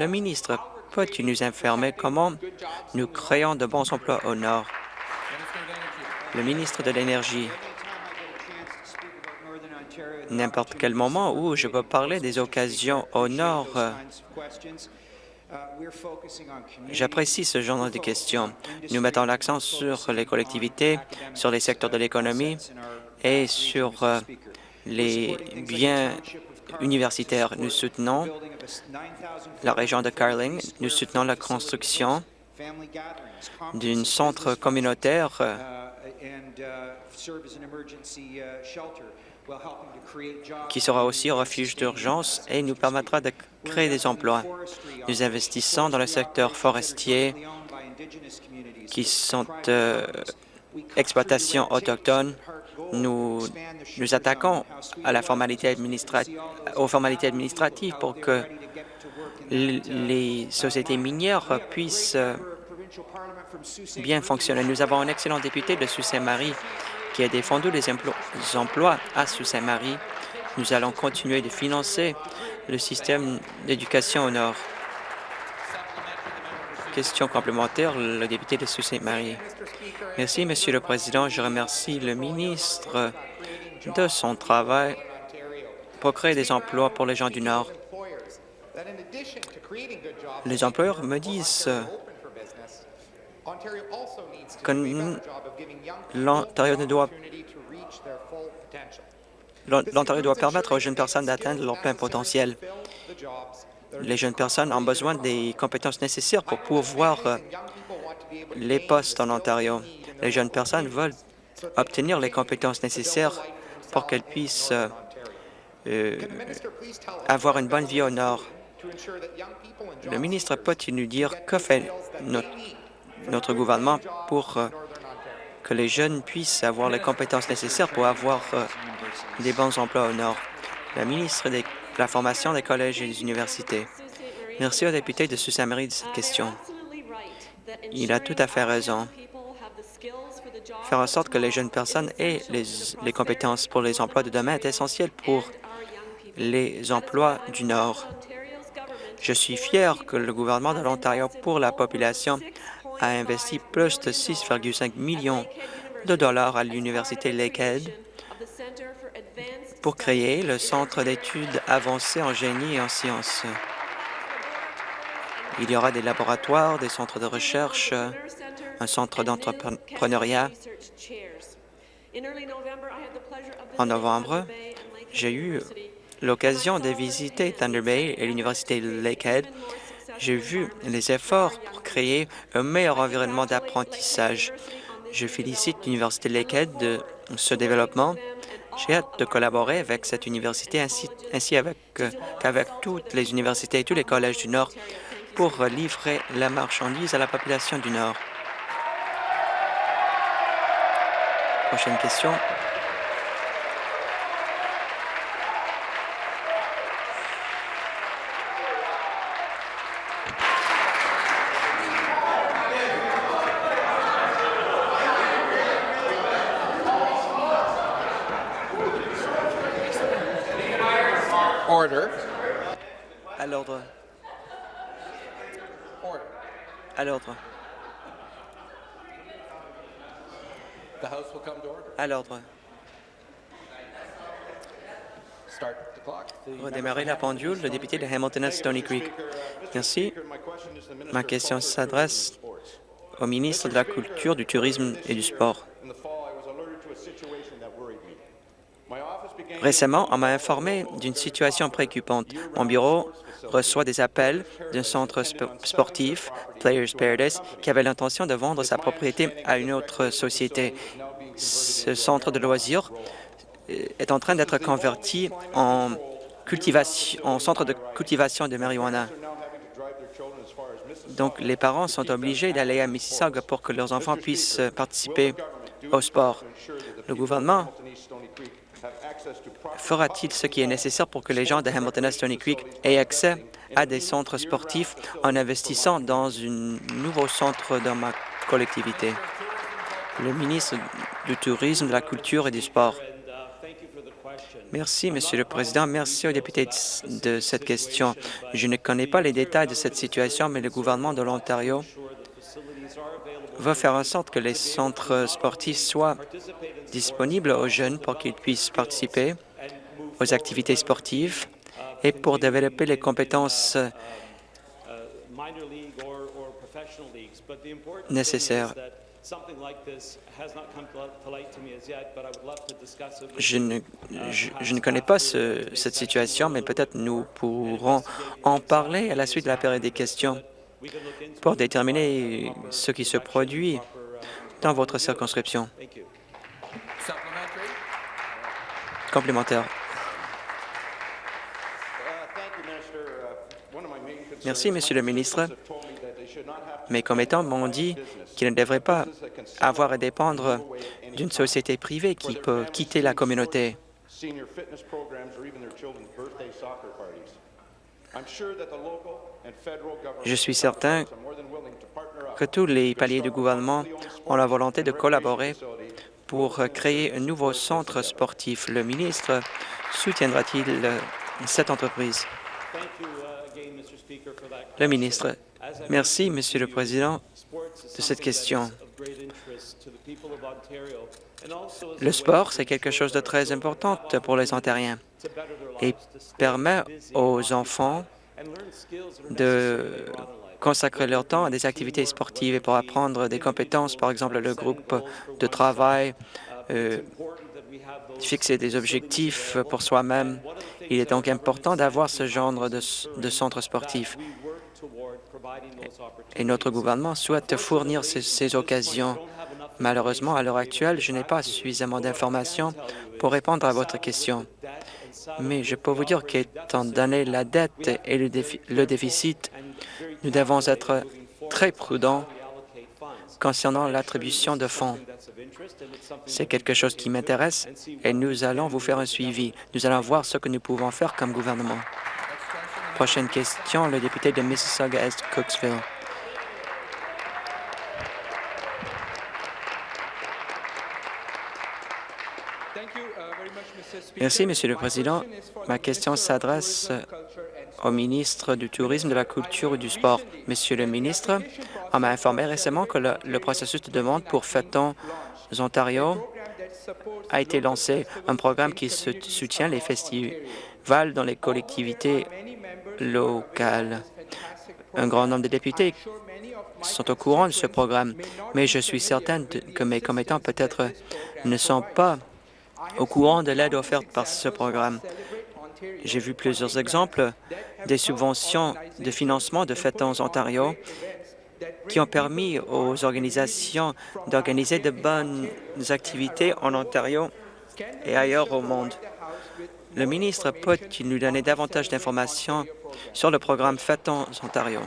Le ministre peut-il nous informer comment nous créons de bons emplois au Nord? Le ministre de l'Énergie n'importe quel moment où je peux parler des occasions au Nord. J'apprécie ce genre de questions. Nous mettons l'accent sur les collectivités, sur les secteurs de l'économie et sur euh, les biens universitaires. Nous soutenons la région de Carling. Nous soutenons la construction d'un centre communautaire qui sera aussi un refuge d'urgence et nous permettra de créer des emplois. Nous investissons dans le secteur forestier qui sont euh, exploitations autochtones. Nous attaquons à la formalité aux formalités administratives pour que les sociétés minières puissent euh, bien fonctionner. Nous avons un excellent député de Sault-Saint-Marie qui a défendu les emplois à Sault-Saint-Marie. Nous allons continuer de financer le système d'éducation au Nord. Question complémentaire, le député de Sault-Saint-Marie. Merci, Monsieur le Président. Je remercie le ministre de son travail pour créer des emplois pour les gens du Nord. Les employeurs me disent que l'Ontario doit L'Ontario doit permettre aux jeunes personnes d'atteindre leur plein potentiel. Les jeunes personnes ont besoin des compétences nécessaires pour pouvoir euh, les postes en Ontario. Les jeunes personnes veulent obtenir les compétences nécessaires pour qu'elles puissent euh, euh, avoir une bonne vie au Nord. Le ministre peut-il nous dire que fait notre gouvernement pour que les jeunes puissent avoir les compétences nécessaires pour avoir des bons emplois au Nord? La Formation des collèges et des universités. Merci au député de Sault-Saint-Marie de cette question. Il a tout à fait raison. Faire en sorte que les jeunes personnes aient les, les compétences pour les emplois de demain est essentiel pour les emplois du Nord. Je suis fier que le gouvernement de l'Ontario pour la population a investi plus de 6,5 millions de dollars à l'Université Lakehead pour créer le Centre d'études avancées en génie et en sciences. Il y aura des laboratoires, des centres de recherche, un centre d'entrepreneuriat. En novembre, j'ai eu l'occasion de visiter Thunder Bay et l'Université Lakehead j'ai vu les efforts pour créer un meilleur environnement d'apprentissage. Je félicite l'Université Lakehead de ce développement. J'ai hâte de collaborer avec cette université ainsi, ainsi qu'avec toutes les universités et tous les collèges du Nord pour livrer la marchandise à la population du Nord. Prochaine question. À l'ordre. À l'ordre. À l'ordre. Redémarrer la pendule, le député de Hamilton Stony Creek. Merci. Ma question s'adresse au ministre de la Culture, du Tourisme et du Sport. Récemment, on m'a informé d'une situation préoccupante. Mon bureau reçoit des appels d'un centre sportif, Players Paradise, qui avait l'intention de vendre sa propriété à une autre société. Ce centre de loisirs euh, est en train d'être converti en, en centre de cultivation de marijuana. Donc, les parents sont obligés d'aller à Mississauga pour que leurs enfants puissent participer au sport. Le gouvernement fera-t-il ce qui est nécessaire pour que les gens de Hamilton Stony Creek aient accès à des centres sportifs en investissant dans un nouveau centre dans ma collectivité? Le ministre du Tourisme, de la Culture et du Sport. Merci, Monsieur le Président. Merci aux députés de cette question. Je ne connais pas les détails de cette situation, mais le gouvernement de l'Ontario va faire en sorte que les centres sportifs soient disponibles aux jeunes pour qu'ils puissent participer aux activités sportives et pour développer les compétences nécessaires. Je ne, je, je ne connais pas ce, cette situation, mais peut-être nous pourrons en parler à la suite de la période des questions pour déterminer ce qui se produit dans votre circonscription. Complémentaire. Merci, Monsieur le ministre. Mes commettants m'ont dit qu'ils ne devraient pas avoir à dépendre d'une société privée qui peut quitter la communauté. Je suis certain que tous les paliers du gouvernement ont la volonté de collaborer pour créer un nouveau centre sportif. Le ministre soutiendra-t-il cette entreprise? Le ministre. Merci, Monsieur le Président, de cette question. Le sport, c'est quelque chose de très important pour les Ontariens et permet aux enfants de consacrer leur temps à des activités sportives et pour apprendre des compétences, par exemple le groupe de travail, euh, fixer des objectifs pour soi-même. Il est donc important d'avoir ce genre de, de centre sportif. Et notre gouvernement souhaite fournir ces, ces occasions. Malheureusement, à l'heure actuelle, je n'ai pas suffisamment d'informations pour répondre à votre question. Mais je peux vous dire qu'étant donné la dette et le, défi le déficit, nous devons être très prudents concernant l'attribution de fonds. C'est quelque chose qui m'intéresse et nous allons vous faire un suivi. Nous allons voir ce que nous pouvons faire comme gouvernement. Prochaine question, le député de Mississauga-Est, Merci, Monsieur le Président. Ma question s'adresse au ministre du Tourisme, de la Culture et du Sport. Monsieur le ministre, on m'a informé récemment que le, le processus de demande pour Fêtons Ontario a été lancé, un programme qui soutient les festivals dans les collectivités locales. Un grand nombre de députés sont au courant de ce programme, mais je suis certaine que mes commettants peut-être ne sont pas au courant de l'aide offerte par ce programme. J'ai vu plusieurs exemples des subventions de financement de Fêtons Ontario qui ont permis aux organisations d'organiser de bonnes activités en Ontario et ailleurs au monde. Le ministre peut-il nous donner davantage d'informations sur le programme Fêtons Ontario?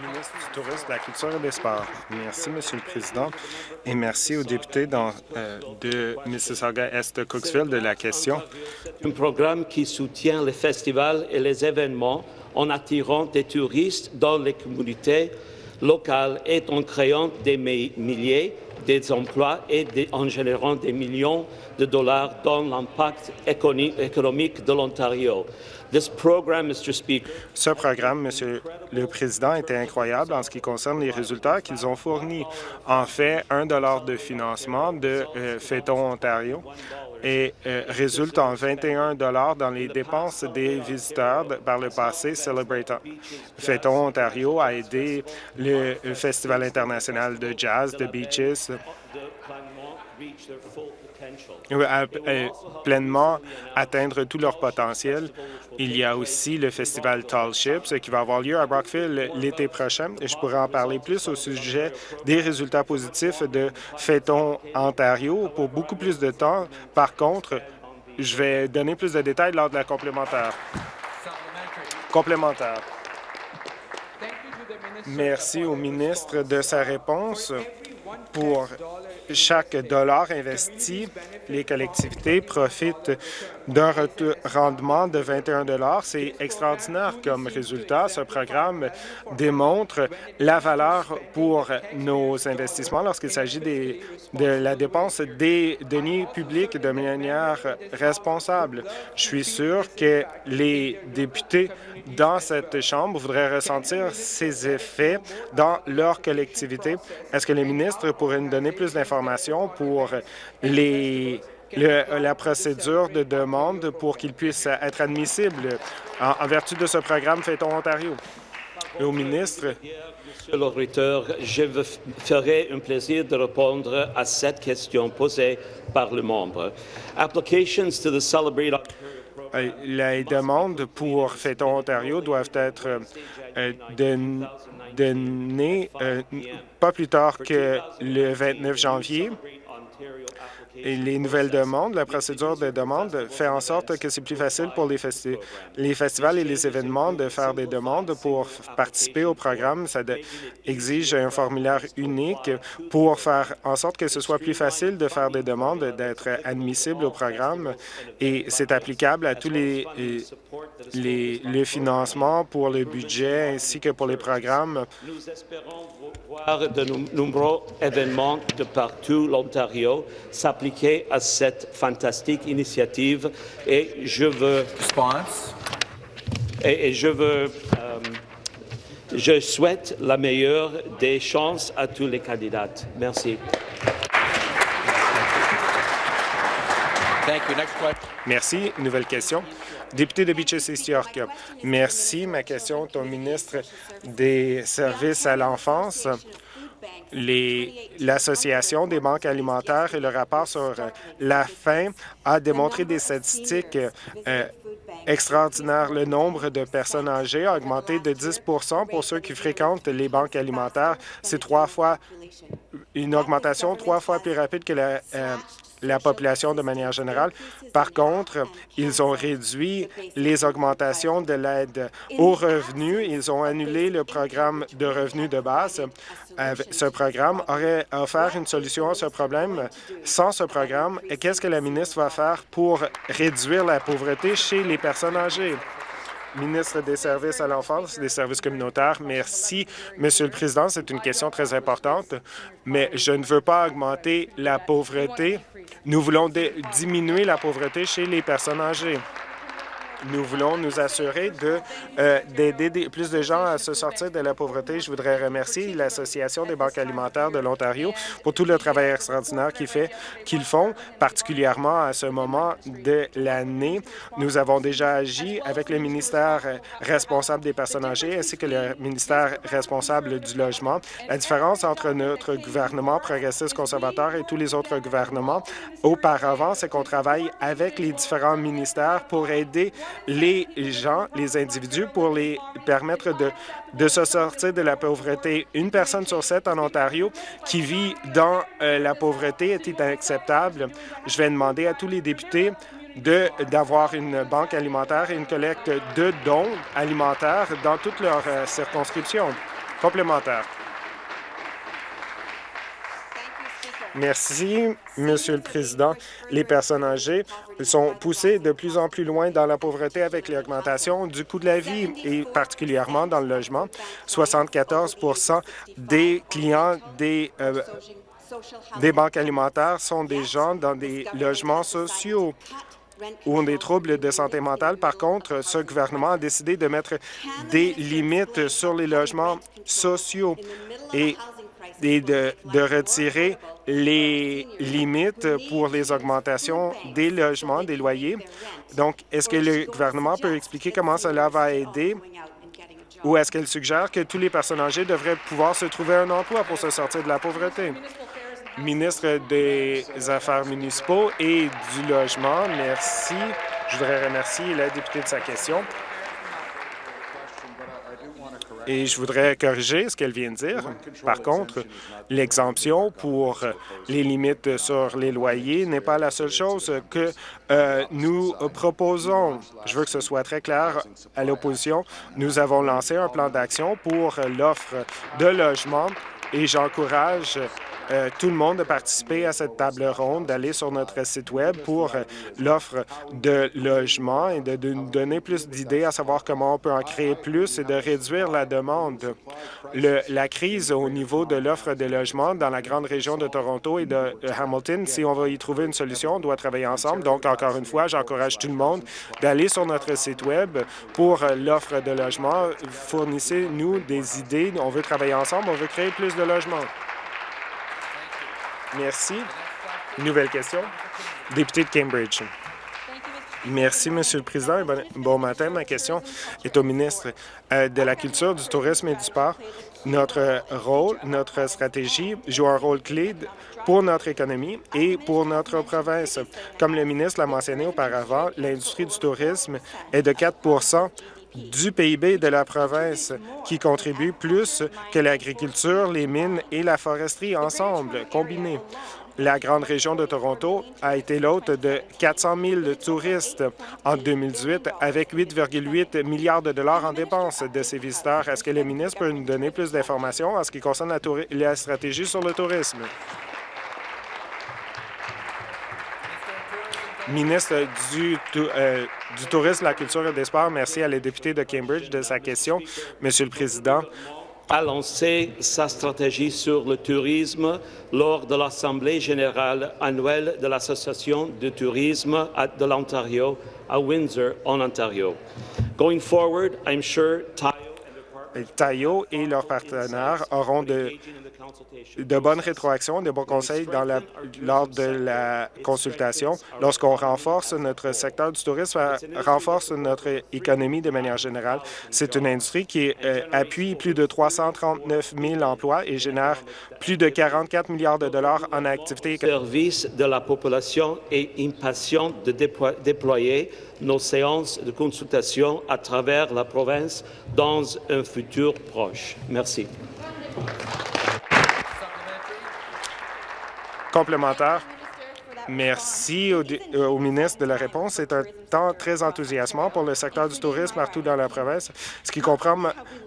ministre du Tourisme, de la Culture et des Sports. Merci, Monsieur le Président, et merci aux députés dans, euh, de Mississauga-Est Cooksville de la question. Un programme qui soutient les festivals et les événements en attirant des touristes dans les communautés locales et en créant des milliers des emplois et en générant des millions de dollars dans l'impact économique de l'Ontario. Ce programme, Monsieur le Président, était incroyable en ce qui concerne les résultats qu'ils ont fournis. En fait, un dollar de financement de euh, Ontario et euh, résulte en 21 dollars dans les dépenses des visiteurs par le passé Celebrate Ontario a aidé le Festival international de jazz de Beaches à, pleinement atteindre tout leur potentiel. Il y a aussi le festival Tall Ships qui va avoir lieu à Brockville l'été prochain je pourrais en parler plus au sujet des résultats positifs de Féton Ontario pour beaucoup plus de temps. Par contre, je vais donner plus de détails lors de la complémentaire. Complémentaire. Merci au ministre de sa réponse pour chaque dollar investi, les collectivités profitent d'un rendement de 21 C'est extraordinaire comme résultat. Ce programme démontre la valeur pour nos investissements lorsqu'il s'agit de la dépense des deniers publics de manière responsable. Je suis sûr que les députés dans cette Chambre voudraient ressentir ces effets dans leur collectivité. Est-ce que les ministres pourraient nous donner plus d'informations pour les le, la procédure de demande pour qu'il puisse être admissible en, en vertu de ce programme Fêtons Ontario? au ministre? Monsieur l'auditeur, je me ferai un plaisir de répondre à cette question posée par le membre. Applications to the Celebrate Euh, Les demandes pour Fêtons Ontario doivent être euh, don- euh, pas plus tard que le 29 janvier. Les nouvelles demandes, la procédure de demande fait en sorte que c'est plus facile pour les, les festivals et les événements de faire des demandes pour participer au programme. Ça exige un formulaire unique pour faire en sorte que ce soit plus facile de faire des demandes, d'être admissible au programme. Et c'est applicable à tous les, les, les financements pour le budget ainsi que pour les programmes. Nous espérons voir de nom- nombreux événements de partout l'Ontario à cette fantastique initiative et je veux Response. et, et je veux euh, je souhaite la meilleure des chances à tous les candidats. Merci. Thank you. Next question. Merci. Nouvelle question. Député de Beaches East York. Merci. Ma question est au ministre des Services à l'enfance. L'Association des banques alimentaires et le rapport sur euh, la faim a démontré des statistiques euh, extraordinaires. Le nombre de personnes âgées a augmenté de 10% pour ceux qui fréquentent les banques alimentaires. C'est trois fois une augmentation trois fois plus rapide que la, euh, la population de manière générale. Par contre, ils ont réduit les augmentations de l'aide aux revenus. Ils ont annulé le programme de revenus de base. Euh, Ce programme aurait offert une solution à ce problème. Sans ce programme, qu'est-ce que la ministre va faire pour réduire la pauvreté chez les personnes âgées? Ministre des Services à l'enfance, des services communautaires, merci, Monsieur le Président. C'est une question très importante, mais je ne veux pas augmenter la pauvreté. Nous voulons diminuer la pauvreté chez les personnes âgées. Nous voulons nous assurer euh, d'aider des- plus de gens à se sortir de la pauvreté. Je voudrais remercier l'Association des banques alimentaires de l'Ontario pour tout le travail extraordinaire qu'ils font, particulièrement à ce moment de l'année. Nous avons déjà agi avec le ministère euh, responsable des personnes âgées ainsi que le ministère responsable du logement. La différence entre notre gouvernement progressiste conservateur et tous les autres gouvernements auparavant, c'est qu'on travaille avec les différents ministères pour aider les gens, les individus, pour les permettre de, se sortir de la pauvreté. Une personne sur sept en Ontario qui vit dans euh, la pauvreté est inacceptable. Je vais demander à tous les députés d'avoir une banque alimentaire et une collecte de dons alimentaires dans toutes leurs euh, circonscriptions. Complémentaire. Merci, Monsieur le Président. Les personnes âgées sont poussées de plus en plus loin dans la pauvreté avec l'augmentation du coût de la vie et particulièrement dans le logement. 74% des clients des, euh, des banques alimentaires sont des gens dans des logements sociaux ou ont des troubles de santé mentale. Par contre, ce gouvernement a décidé de mettre des limites sur les logements sociaux et, et de, retirer les limites pour les augmentations des logements, des loyers. Donc, est-ce que le gouvernement peut expliquer comment cela va aider ou est-ce qu'elle suggère que tous les personnes âgées devraient pouvoir se trouver un emploi pour se sortir de la pauvreté? Ministre des Affaires municipaux et du Logement, merci. Je voudrais remercier la députée de sa question. Et je voudrais corriger ce qu'elle vient de dire. Par contre, l'exemption pour les limites sur les loyers n'est pas la seule chose que euh, nous proposons. Je veux que ce soit très clair à l'opposition. Nous avons lancé un plan d'action pour l'offre de logement et j'encourage euh, tout le monde de participer à cette table ronde, d'aller sur notre site Web pour euh, l'offre de logement et de, nous donner plus d'idées à savoir comment on peut en créer plus et de réduire la demande. Le- la crise au niveau de l'offre de logement dans la grande région de Toronto et de euh, Hamilton, si on va y trouver une solution, on doit travailler ensemble. Donc, encore une fois, j'encourage tout le monde d'aller sur notre site Web pour l'offre de logement. Fournissez-nous des idées. On veut travailler ensemble, on veut créer plus de logements. Merci. Nouvelle question? Député de Cambridge. Merci, Monsieur le Président. Bon, bon matin. Ma question est au ministre euh, de la Culture, du Tourisme et du Sport. Notre rôle, notre stratégie joue un rôle clé pour notre économie et pour notre province. Comme le ministre l'a mentionné auparavant, l'industrie du tourisme est de 4 du PIB de la province, qui contribue plus que l'agriculture, les mines et la foresterie ensemble, combinés. La grande région de Toronto a été l'hôte de 400 000 touristes en 2018, avec 8,8 milliards de dollars en dépenses de ces visiteurs. Est-ce que le ministre peut nous donner plus d'informations en ce qui concerne la stratégie sur le tourisme? Ministre du, euh, du Tourisme, la Culture et des Sports, merci à la députée de Cambridge de sa question. Monsieur le Président, a lancé sa stratégie sur le tourisme lors de l'Assemblée générale annuelle de l'Association de tourisme de l'Ontario à Windsor, en Ontario. Going forward, I'm sure Tayo et leurs partenaires auront de, bonnes rétroactions, de bons conseils lors de la consultation. Lorsqu'on renforce notre secteur du tourisme, renforce notre économie de manière générale. C'est une industrie qui euh, appuie plus de 339 000 emplois et génère plus de 44 milliards de dollars en activités service de la population est impatient de déployer nos séances de consultation à travers la province dans un futur proche. Merci. Complémentaire. Merci au, euh, ministre de la réponse. Temps très enthousiasmant pour le secteur du tourisme partout dans la province, ce qui comprend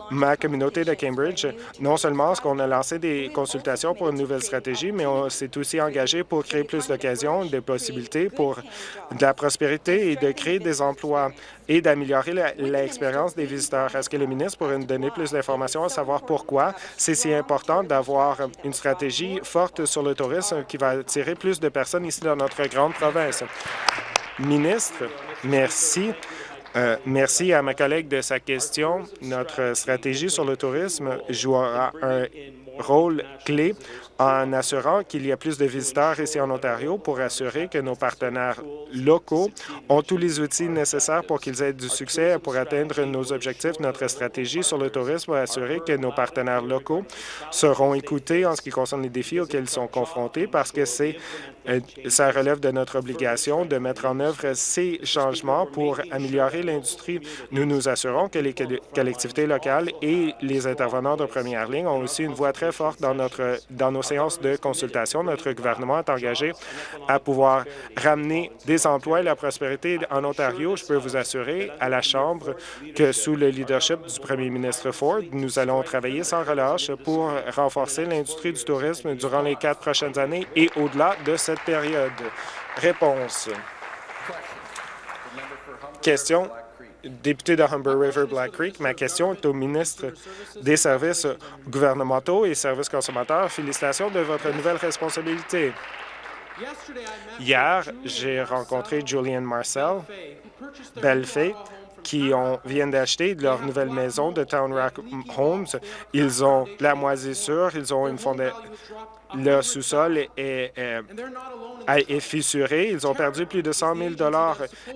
ma, communauté de Cambridge. Non seulement est-ce qu'on a lancé des consultations pour une nouvelle stratégie, mais on s'est aussi engagé pour créer plus d'occasions, des possibilités pour de la prospérité et de créer des emplois et d'améliorer l'expérience des visiteurs. Est-ce que le ministre pourrait nous donner plus d'informations à savoir pourquoi c'est si important d'avoir une stratégie forte sur le tourisme qui va attirer plus de personnes ici dans notre grande province? Ministre, merci. Euh, merci à ma collègue de sa question. Notre stratégie sur le tourisme jouera un rôle clé en assurant qu'il y a plus de visiteurs ici en Ontario pour assurer que nos partenaires locaux ont tous les outils nécessaires pour qu'ils aient du succès pour atteindre nos objectifs. Notre stratégie sur le tourisme va assurer que nos partenaires locaux seront écoutés en ce qui concerne les défis auxquels ils sont confrontés parce que c'est euh, ça relève de notre obligation de mettre en œuvre ces changements pour améliorer l'industrie. Nous nous assurons que les collectivités locales et les intervenants de première ligne ont aussi une voix très forte dans, notre, dans nos séances de consultation. Notre gouvernement est engagé à pouvoir ramener des emplois et la prospérité en Ontario. Je peux vous assurer à la Chambre que sous le leadership du premier ministre Ford, nous allons travailler sans relâche pour renforcer l'industrie du tourisme durant les quatre prochaines années et au-delà de cette période. Réponse. Question député de Humber River Black Creek. Ma question est au ministre des Services gouvernementaux et services consommateurs. Félicitations de votre nouvelle responsabilité. Hier, j'ai rencontré Julian Marcel, Bellefay, qui ont, viennent d'acheter leur nouvelle maison de Town Rock Homes. Ils ont la moisissure, ils ont une fondation le sous-sol est, est, fissuré. Ils ont perdu plus de 100 000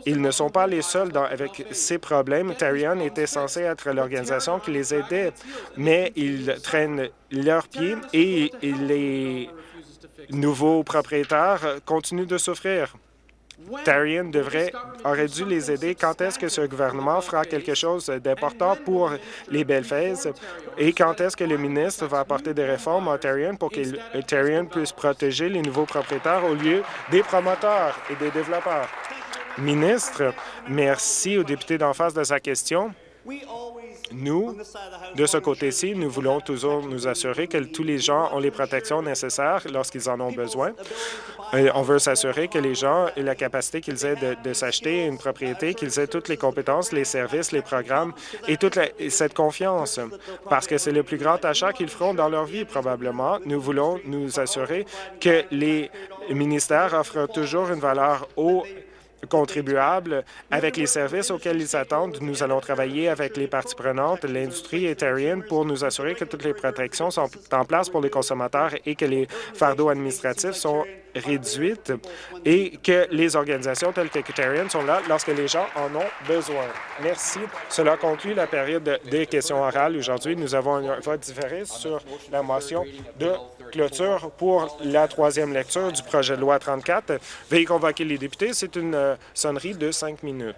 Ils ne sont pas les seuls dans, avec ces problèmes. Tarion était censé être l'organisation qui les aidait, mais ils traînent leurs pieds et les nouveaux propriétaires continuent de souffrir. Tarion devrait, aurait dû les aider. Quand est-ce que ce gouvernement fera quelque chose d'important pour les Belfaises? Et quand est-ce que le ministre va apporter des réformes à Tarion pour que Tarion puisse protéger les nouveaux propriétaires au lieu des promoteurs et des développeurs? Ministre, merci au député d'en face de sa question. Nous, de ce côté-ci, nous voulons toujours nous assurer que tous les gens ont les protections nécessaires lorsqu'ils en ont besoin. On veut s'assurer que les gens aient la capacité qu'ils aient de, s'acheter une propriété, qu'ils aient toutes les compétences, les services, les programmes et toute cette confiance, parce que c'est le plus grand achat qu'ils feront dans leur vie, probablement. Nous voulons nous assurer que les ministères offrent toujours une valeur aux contribuables avec les services auxquels ils s'attendent. Nous allons travailler avec les parties prenantes, l'industrie et pour nous assurer que toutes les protections sont en place pour les consommateurs et que les fardeaux administratifs sont réduites et que les organisations telles que sont là lorsque les gens en ont besoin. Merci. Cela conclut la période des questions orales. Aujourd'hui, nous avons un vote différé sur la motion de clôture pour la troisième lecture du projet de loi 34. Veuillez convoquer les députés. C'est une euh, sonnerie de cinq minutes.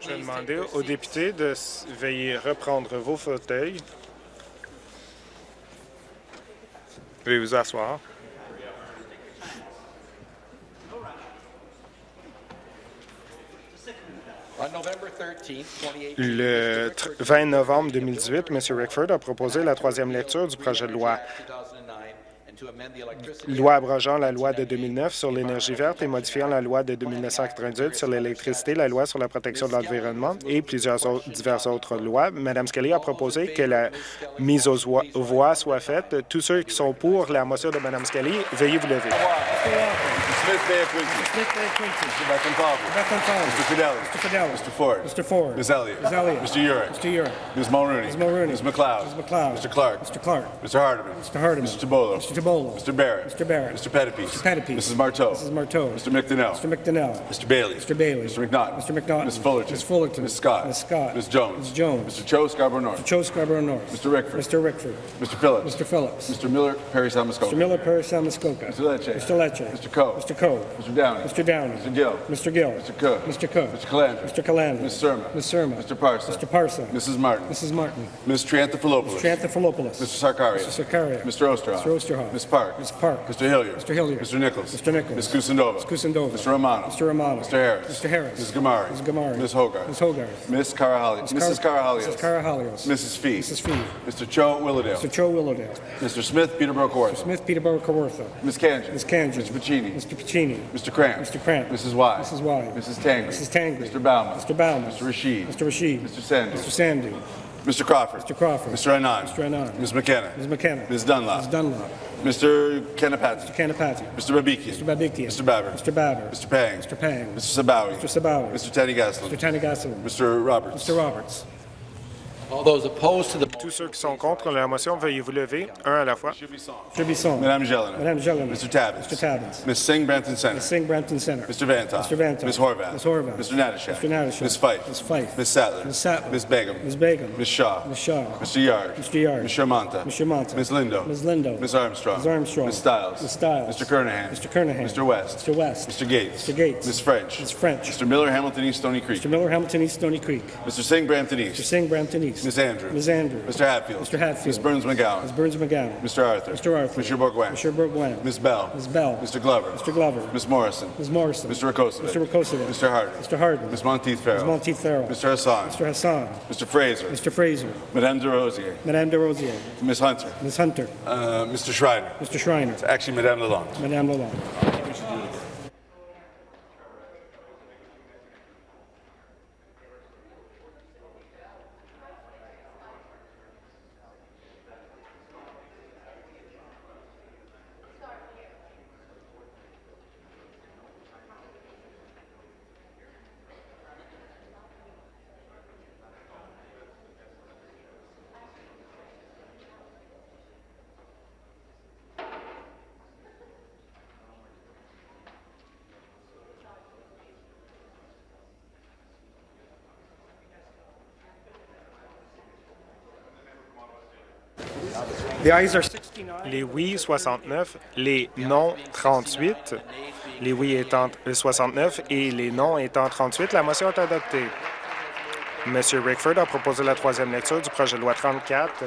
Je vais demander aux députés de veuiller reprendre vos fauteuils. Veuillez vous asseoir. On November 13th, 2018, Le tr- 20 novembre 2018, M. Rickford a proposé la troisième lecture du projet de loi loi abrogeant la loi de 2009 sur l'énergie verte et modifiant la loi de 1998 sur l'électricité, la loi sur la protection de l'environnement et plusieurs autres, diverses autres lois. Mme Skelly a proposé que la mise aux voix, soit faite. Tous ceux qui sont pour la motion de Mme Skelly, veuillez vous lever. Smith Bay Quincy. Mr. Beckon Mr. Fidelli. Mr. Fidelli. Mr. Ford. Mr. Ford. Ms. Elliott. Ms. Elliott. Mr. Urick. Mr. Urick. Ms. Mulrooney. Ms. Mulrooney. Ms. McLeod. Ms. McLeod. Mr. Clark. Mr. Clark. Mr. Hardeman. Mr. Hardeman. Mr. Tabolo. Mr. Tabolo. Mr. Barrett. Mr. Barrett. Mr. Pettipies. Mr. Pettipies. Mrs. Marteau. Mrs. Marteau. Mr. McDonnell. Mr. McDonnell. Mr. Bailey. Mr. Bailey. Mr. McNaughton. Mr. McNaughton. Ms. Fullerton. Ms. Fullerton. Ms. Scott. Ms. Scott. Ms. Jones. Ms. Jones. Mr. Cho Scarborough North. Joe Scarborough North. Mr. Rickford. Mr. Rickford. Mr. Phillips. Mr. Phillips. Mr. Miller, Perry Salmascoca. Mr. Miller, Perry, Salmascoca. Mr. Lecce. Mr. Lecce. Mr. Coe. Mr. Coe. Mr. Downey. Mr. Downey. Mr. Gill. Mr. Gill. Mr. Cook. Mr. Cook. Mr. Calandra. Mr. Calandra. Ms. Surma. Ms. Surma. Mr. Parson. Mr. Parson. Mrs. Martin. Mrs. Martin. Ms. Triantafilopoulos. Tranthopoulos. Mr. Sarkaria. Mr. Sakaria. Mr. Osterhoff. Mr. Osterhoff. Ms. Park. Ms. Park. Mr. Hilliard. Mr. Hilliard. Mr. Nichols. Mr. Nichols. Ms. Kusindova. Ms. Kusindova. Mr. Romano. Mr. Romano. Mr. Harris. Mr. Harris. Ms. Gamari. Ms. Gamari. Ms. Hogarth. Ms. Hogarth. Ms. Carahali. Mrs. Carahalios. Mrs. Carahalios. Mrs. Fee. Mrs. Fee. Mr. Cho Willowdale. Mr. Joe Willowdale. Mr. Smith Peterborough Court. Smith Peterborough Kawartha. Ms. Kanji. Ms. Kanji. Mr. Pacini. Mr. Piccini. Mr. Cramp. Mr. Cramp. Mrs. Y. Mrs. Y. Mrs. Tangri. Mrs. Tangri. Mr. Bauman. Mr. Bauman. Mr. Rashid. Mr. Rashid. Mr. Sandu. Mr. Sandu. Mr. Crawford. Mr. Crawford. Mr. Anand. Mr. Anand. Ms. McKenna. Ms. McKenna. Ms. Dunlop. Ms. Dunlop. Mr. Kanapati. Kanapati. Mr. Babikian. Mr. Babikian. Mr. Babber. Mr. Babber. Mr. Pang. Mr. Pang. Mr. Sabawi. Mr. Sabawi. Mr. Teddy Gaslin. Mr. Tanigasu. Mr. Roberts. Mr. Roberts. Tous ceux qui sont contre la motion, veuillez vous lever, un à la fois. Tribison. Madame Jelena. Madame Jelena. Mr. Tabbins. Mr. Tabbins. Ms. Singh Brampton Center. Singh Brampton Center. Mr. Vantoff. Mr. Vantoff. Ms. Horvath. Ms. Horvath. Mr. Natashak. Mr. Natashak. Ms. Fife. Ms. Fife. Ms. Sattler. Ms. Sattler. Ms. Begum. Ms. Begum. Ms. Shaw. Ms. Shaw. Mr. Yard. Mr. Yard. Ms. Shermanta. Ms. Shermanta. Ms. Lindo. Ms. Lindo. Ms. Armstrong. Ms. Armstrong. Ms. Stiles. Ms. Stiles. Mr. Kernahan. Mr. Kernahan. Mr. West. Mr. West. Mr. Gates. Mr. Gates. Ms. French. Ms. French. Mr. Miller, Hamilton East, Stony Creek. Mr. Miller, Hamilton East, Stony Creek. Mr. Singh, Brampton Mr. Singh, Brampton East. Ms. Andrews. Ms. Andrews. Mr. Hatfield. Mr. Hatfield. Ms. Burns McGowan. Ms. Burns McGowan. Mr. Arthur. Mr. Arthur. Mr. Bourguin. Mr. Bourguin. Ms. Bell. Ms. Bell. Mr. Glover. Mr. Glover. Ms. Morrison. Ms. Morrison. Mr. Rakosovic. Mr. Rakosovic. Mr. Harden. Mr. Harden. Ms. Monteith Farrell. Ms. Monteith Farrell. Mr. Hassan. Mr. Hassan. Mr. Fraser. Mr. Fraser. Madame de Rosier. Madame de Rosier. Ms. Hunter. Ms. Hunter. Uh, Mr. Schreiner. Mr. Schreiner. Actually, Madame Lalonde. Madame Lalonde. Les oui, 69, les non, 38. Les oui étant 69 et les non étant 38, la motion est adoptée. M. Rickford a proposé la troisième lecture du projet de loi 34,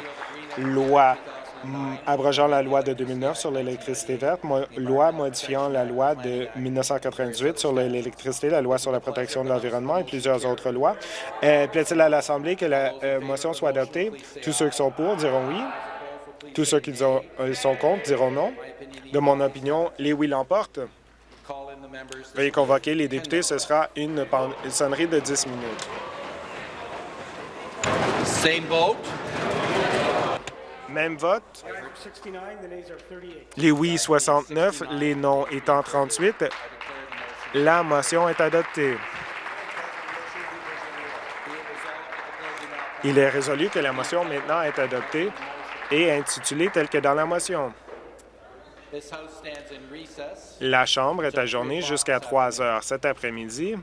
loi mm, abrogeant la loi de 2009 sur l'électricité verte, loi modifiant la loi de 1998 sur l'électricité, la loi sur la protection de l'environnement et plusieurs autres lois. Euh, Plaît-il à l'Assemblée que la euh, motion soit adoptée? Tous ceux qui sont pour diront oui. Tous ceux qui euh, sont contre diront non. De mon opinion, les oui l'emportent. Veuillez convoquer les députés. Ce sera une, sonnerie de 10 minutes. Same vote. Même vote. 69, the nays are 38. Les oui 69, les non étant 38. La motion est adoptée. Il est résolu que la motion maintenant est adoptée et intitulée telle que dans la motion. La Chambre est ajournée jusqu'à 3 heures cet après-midi.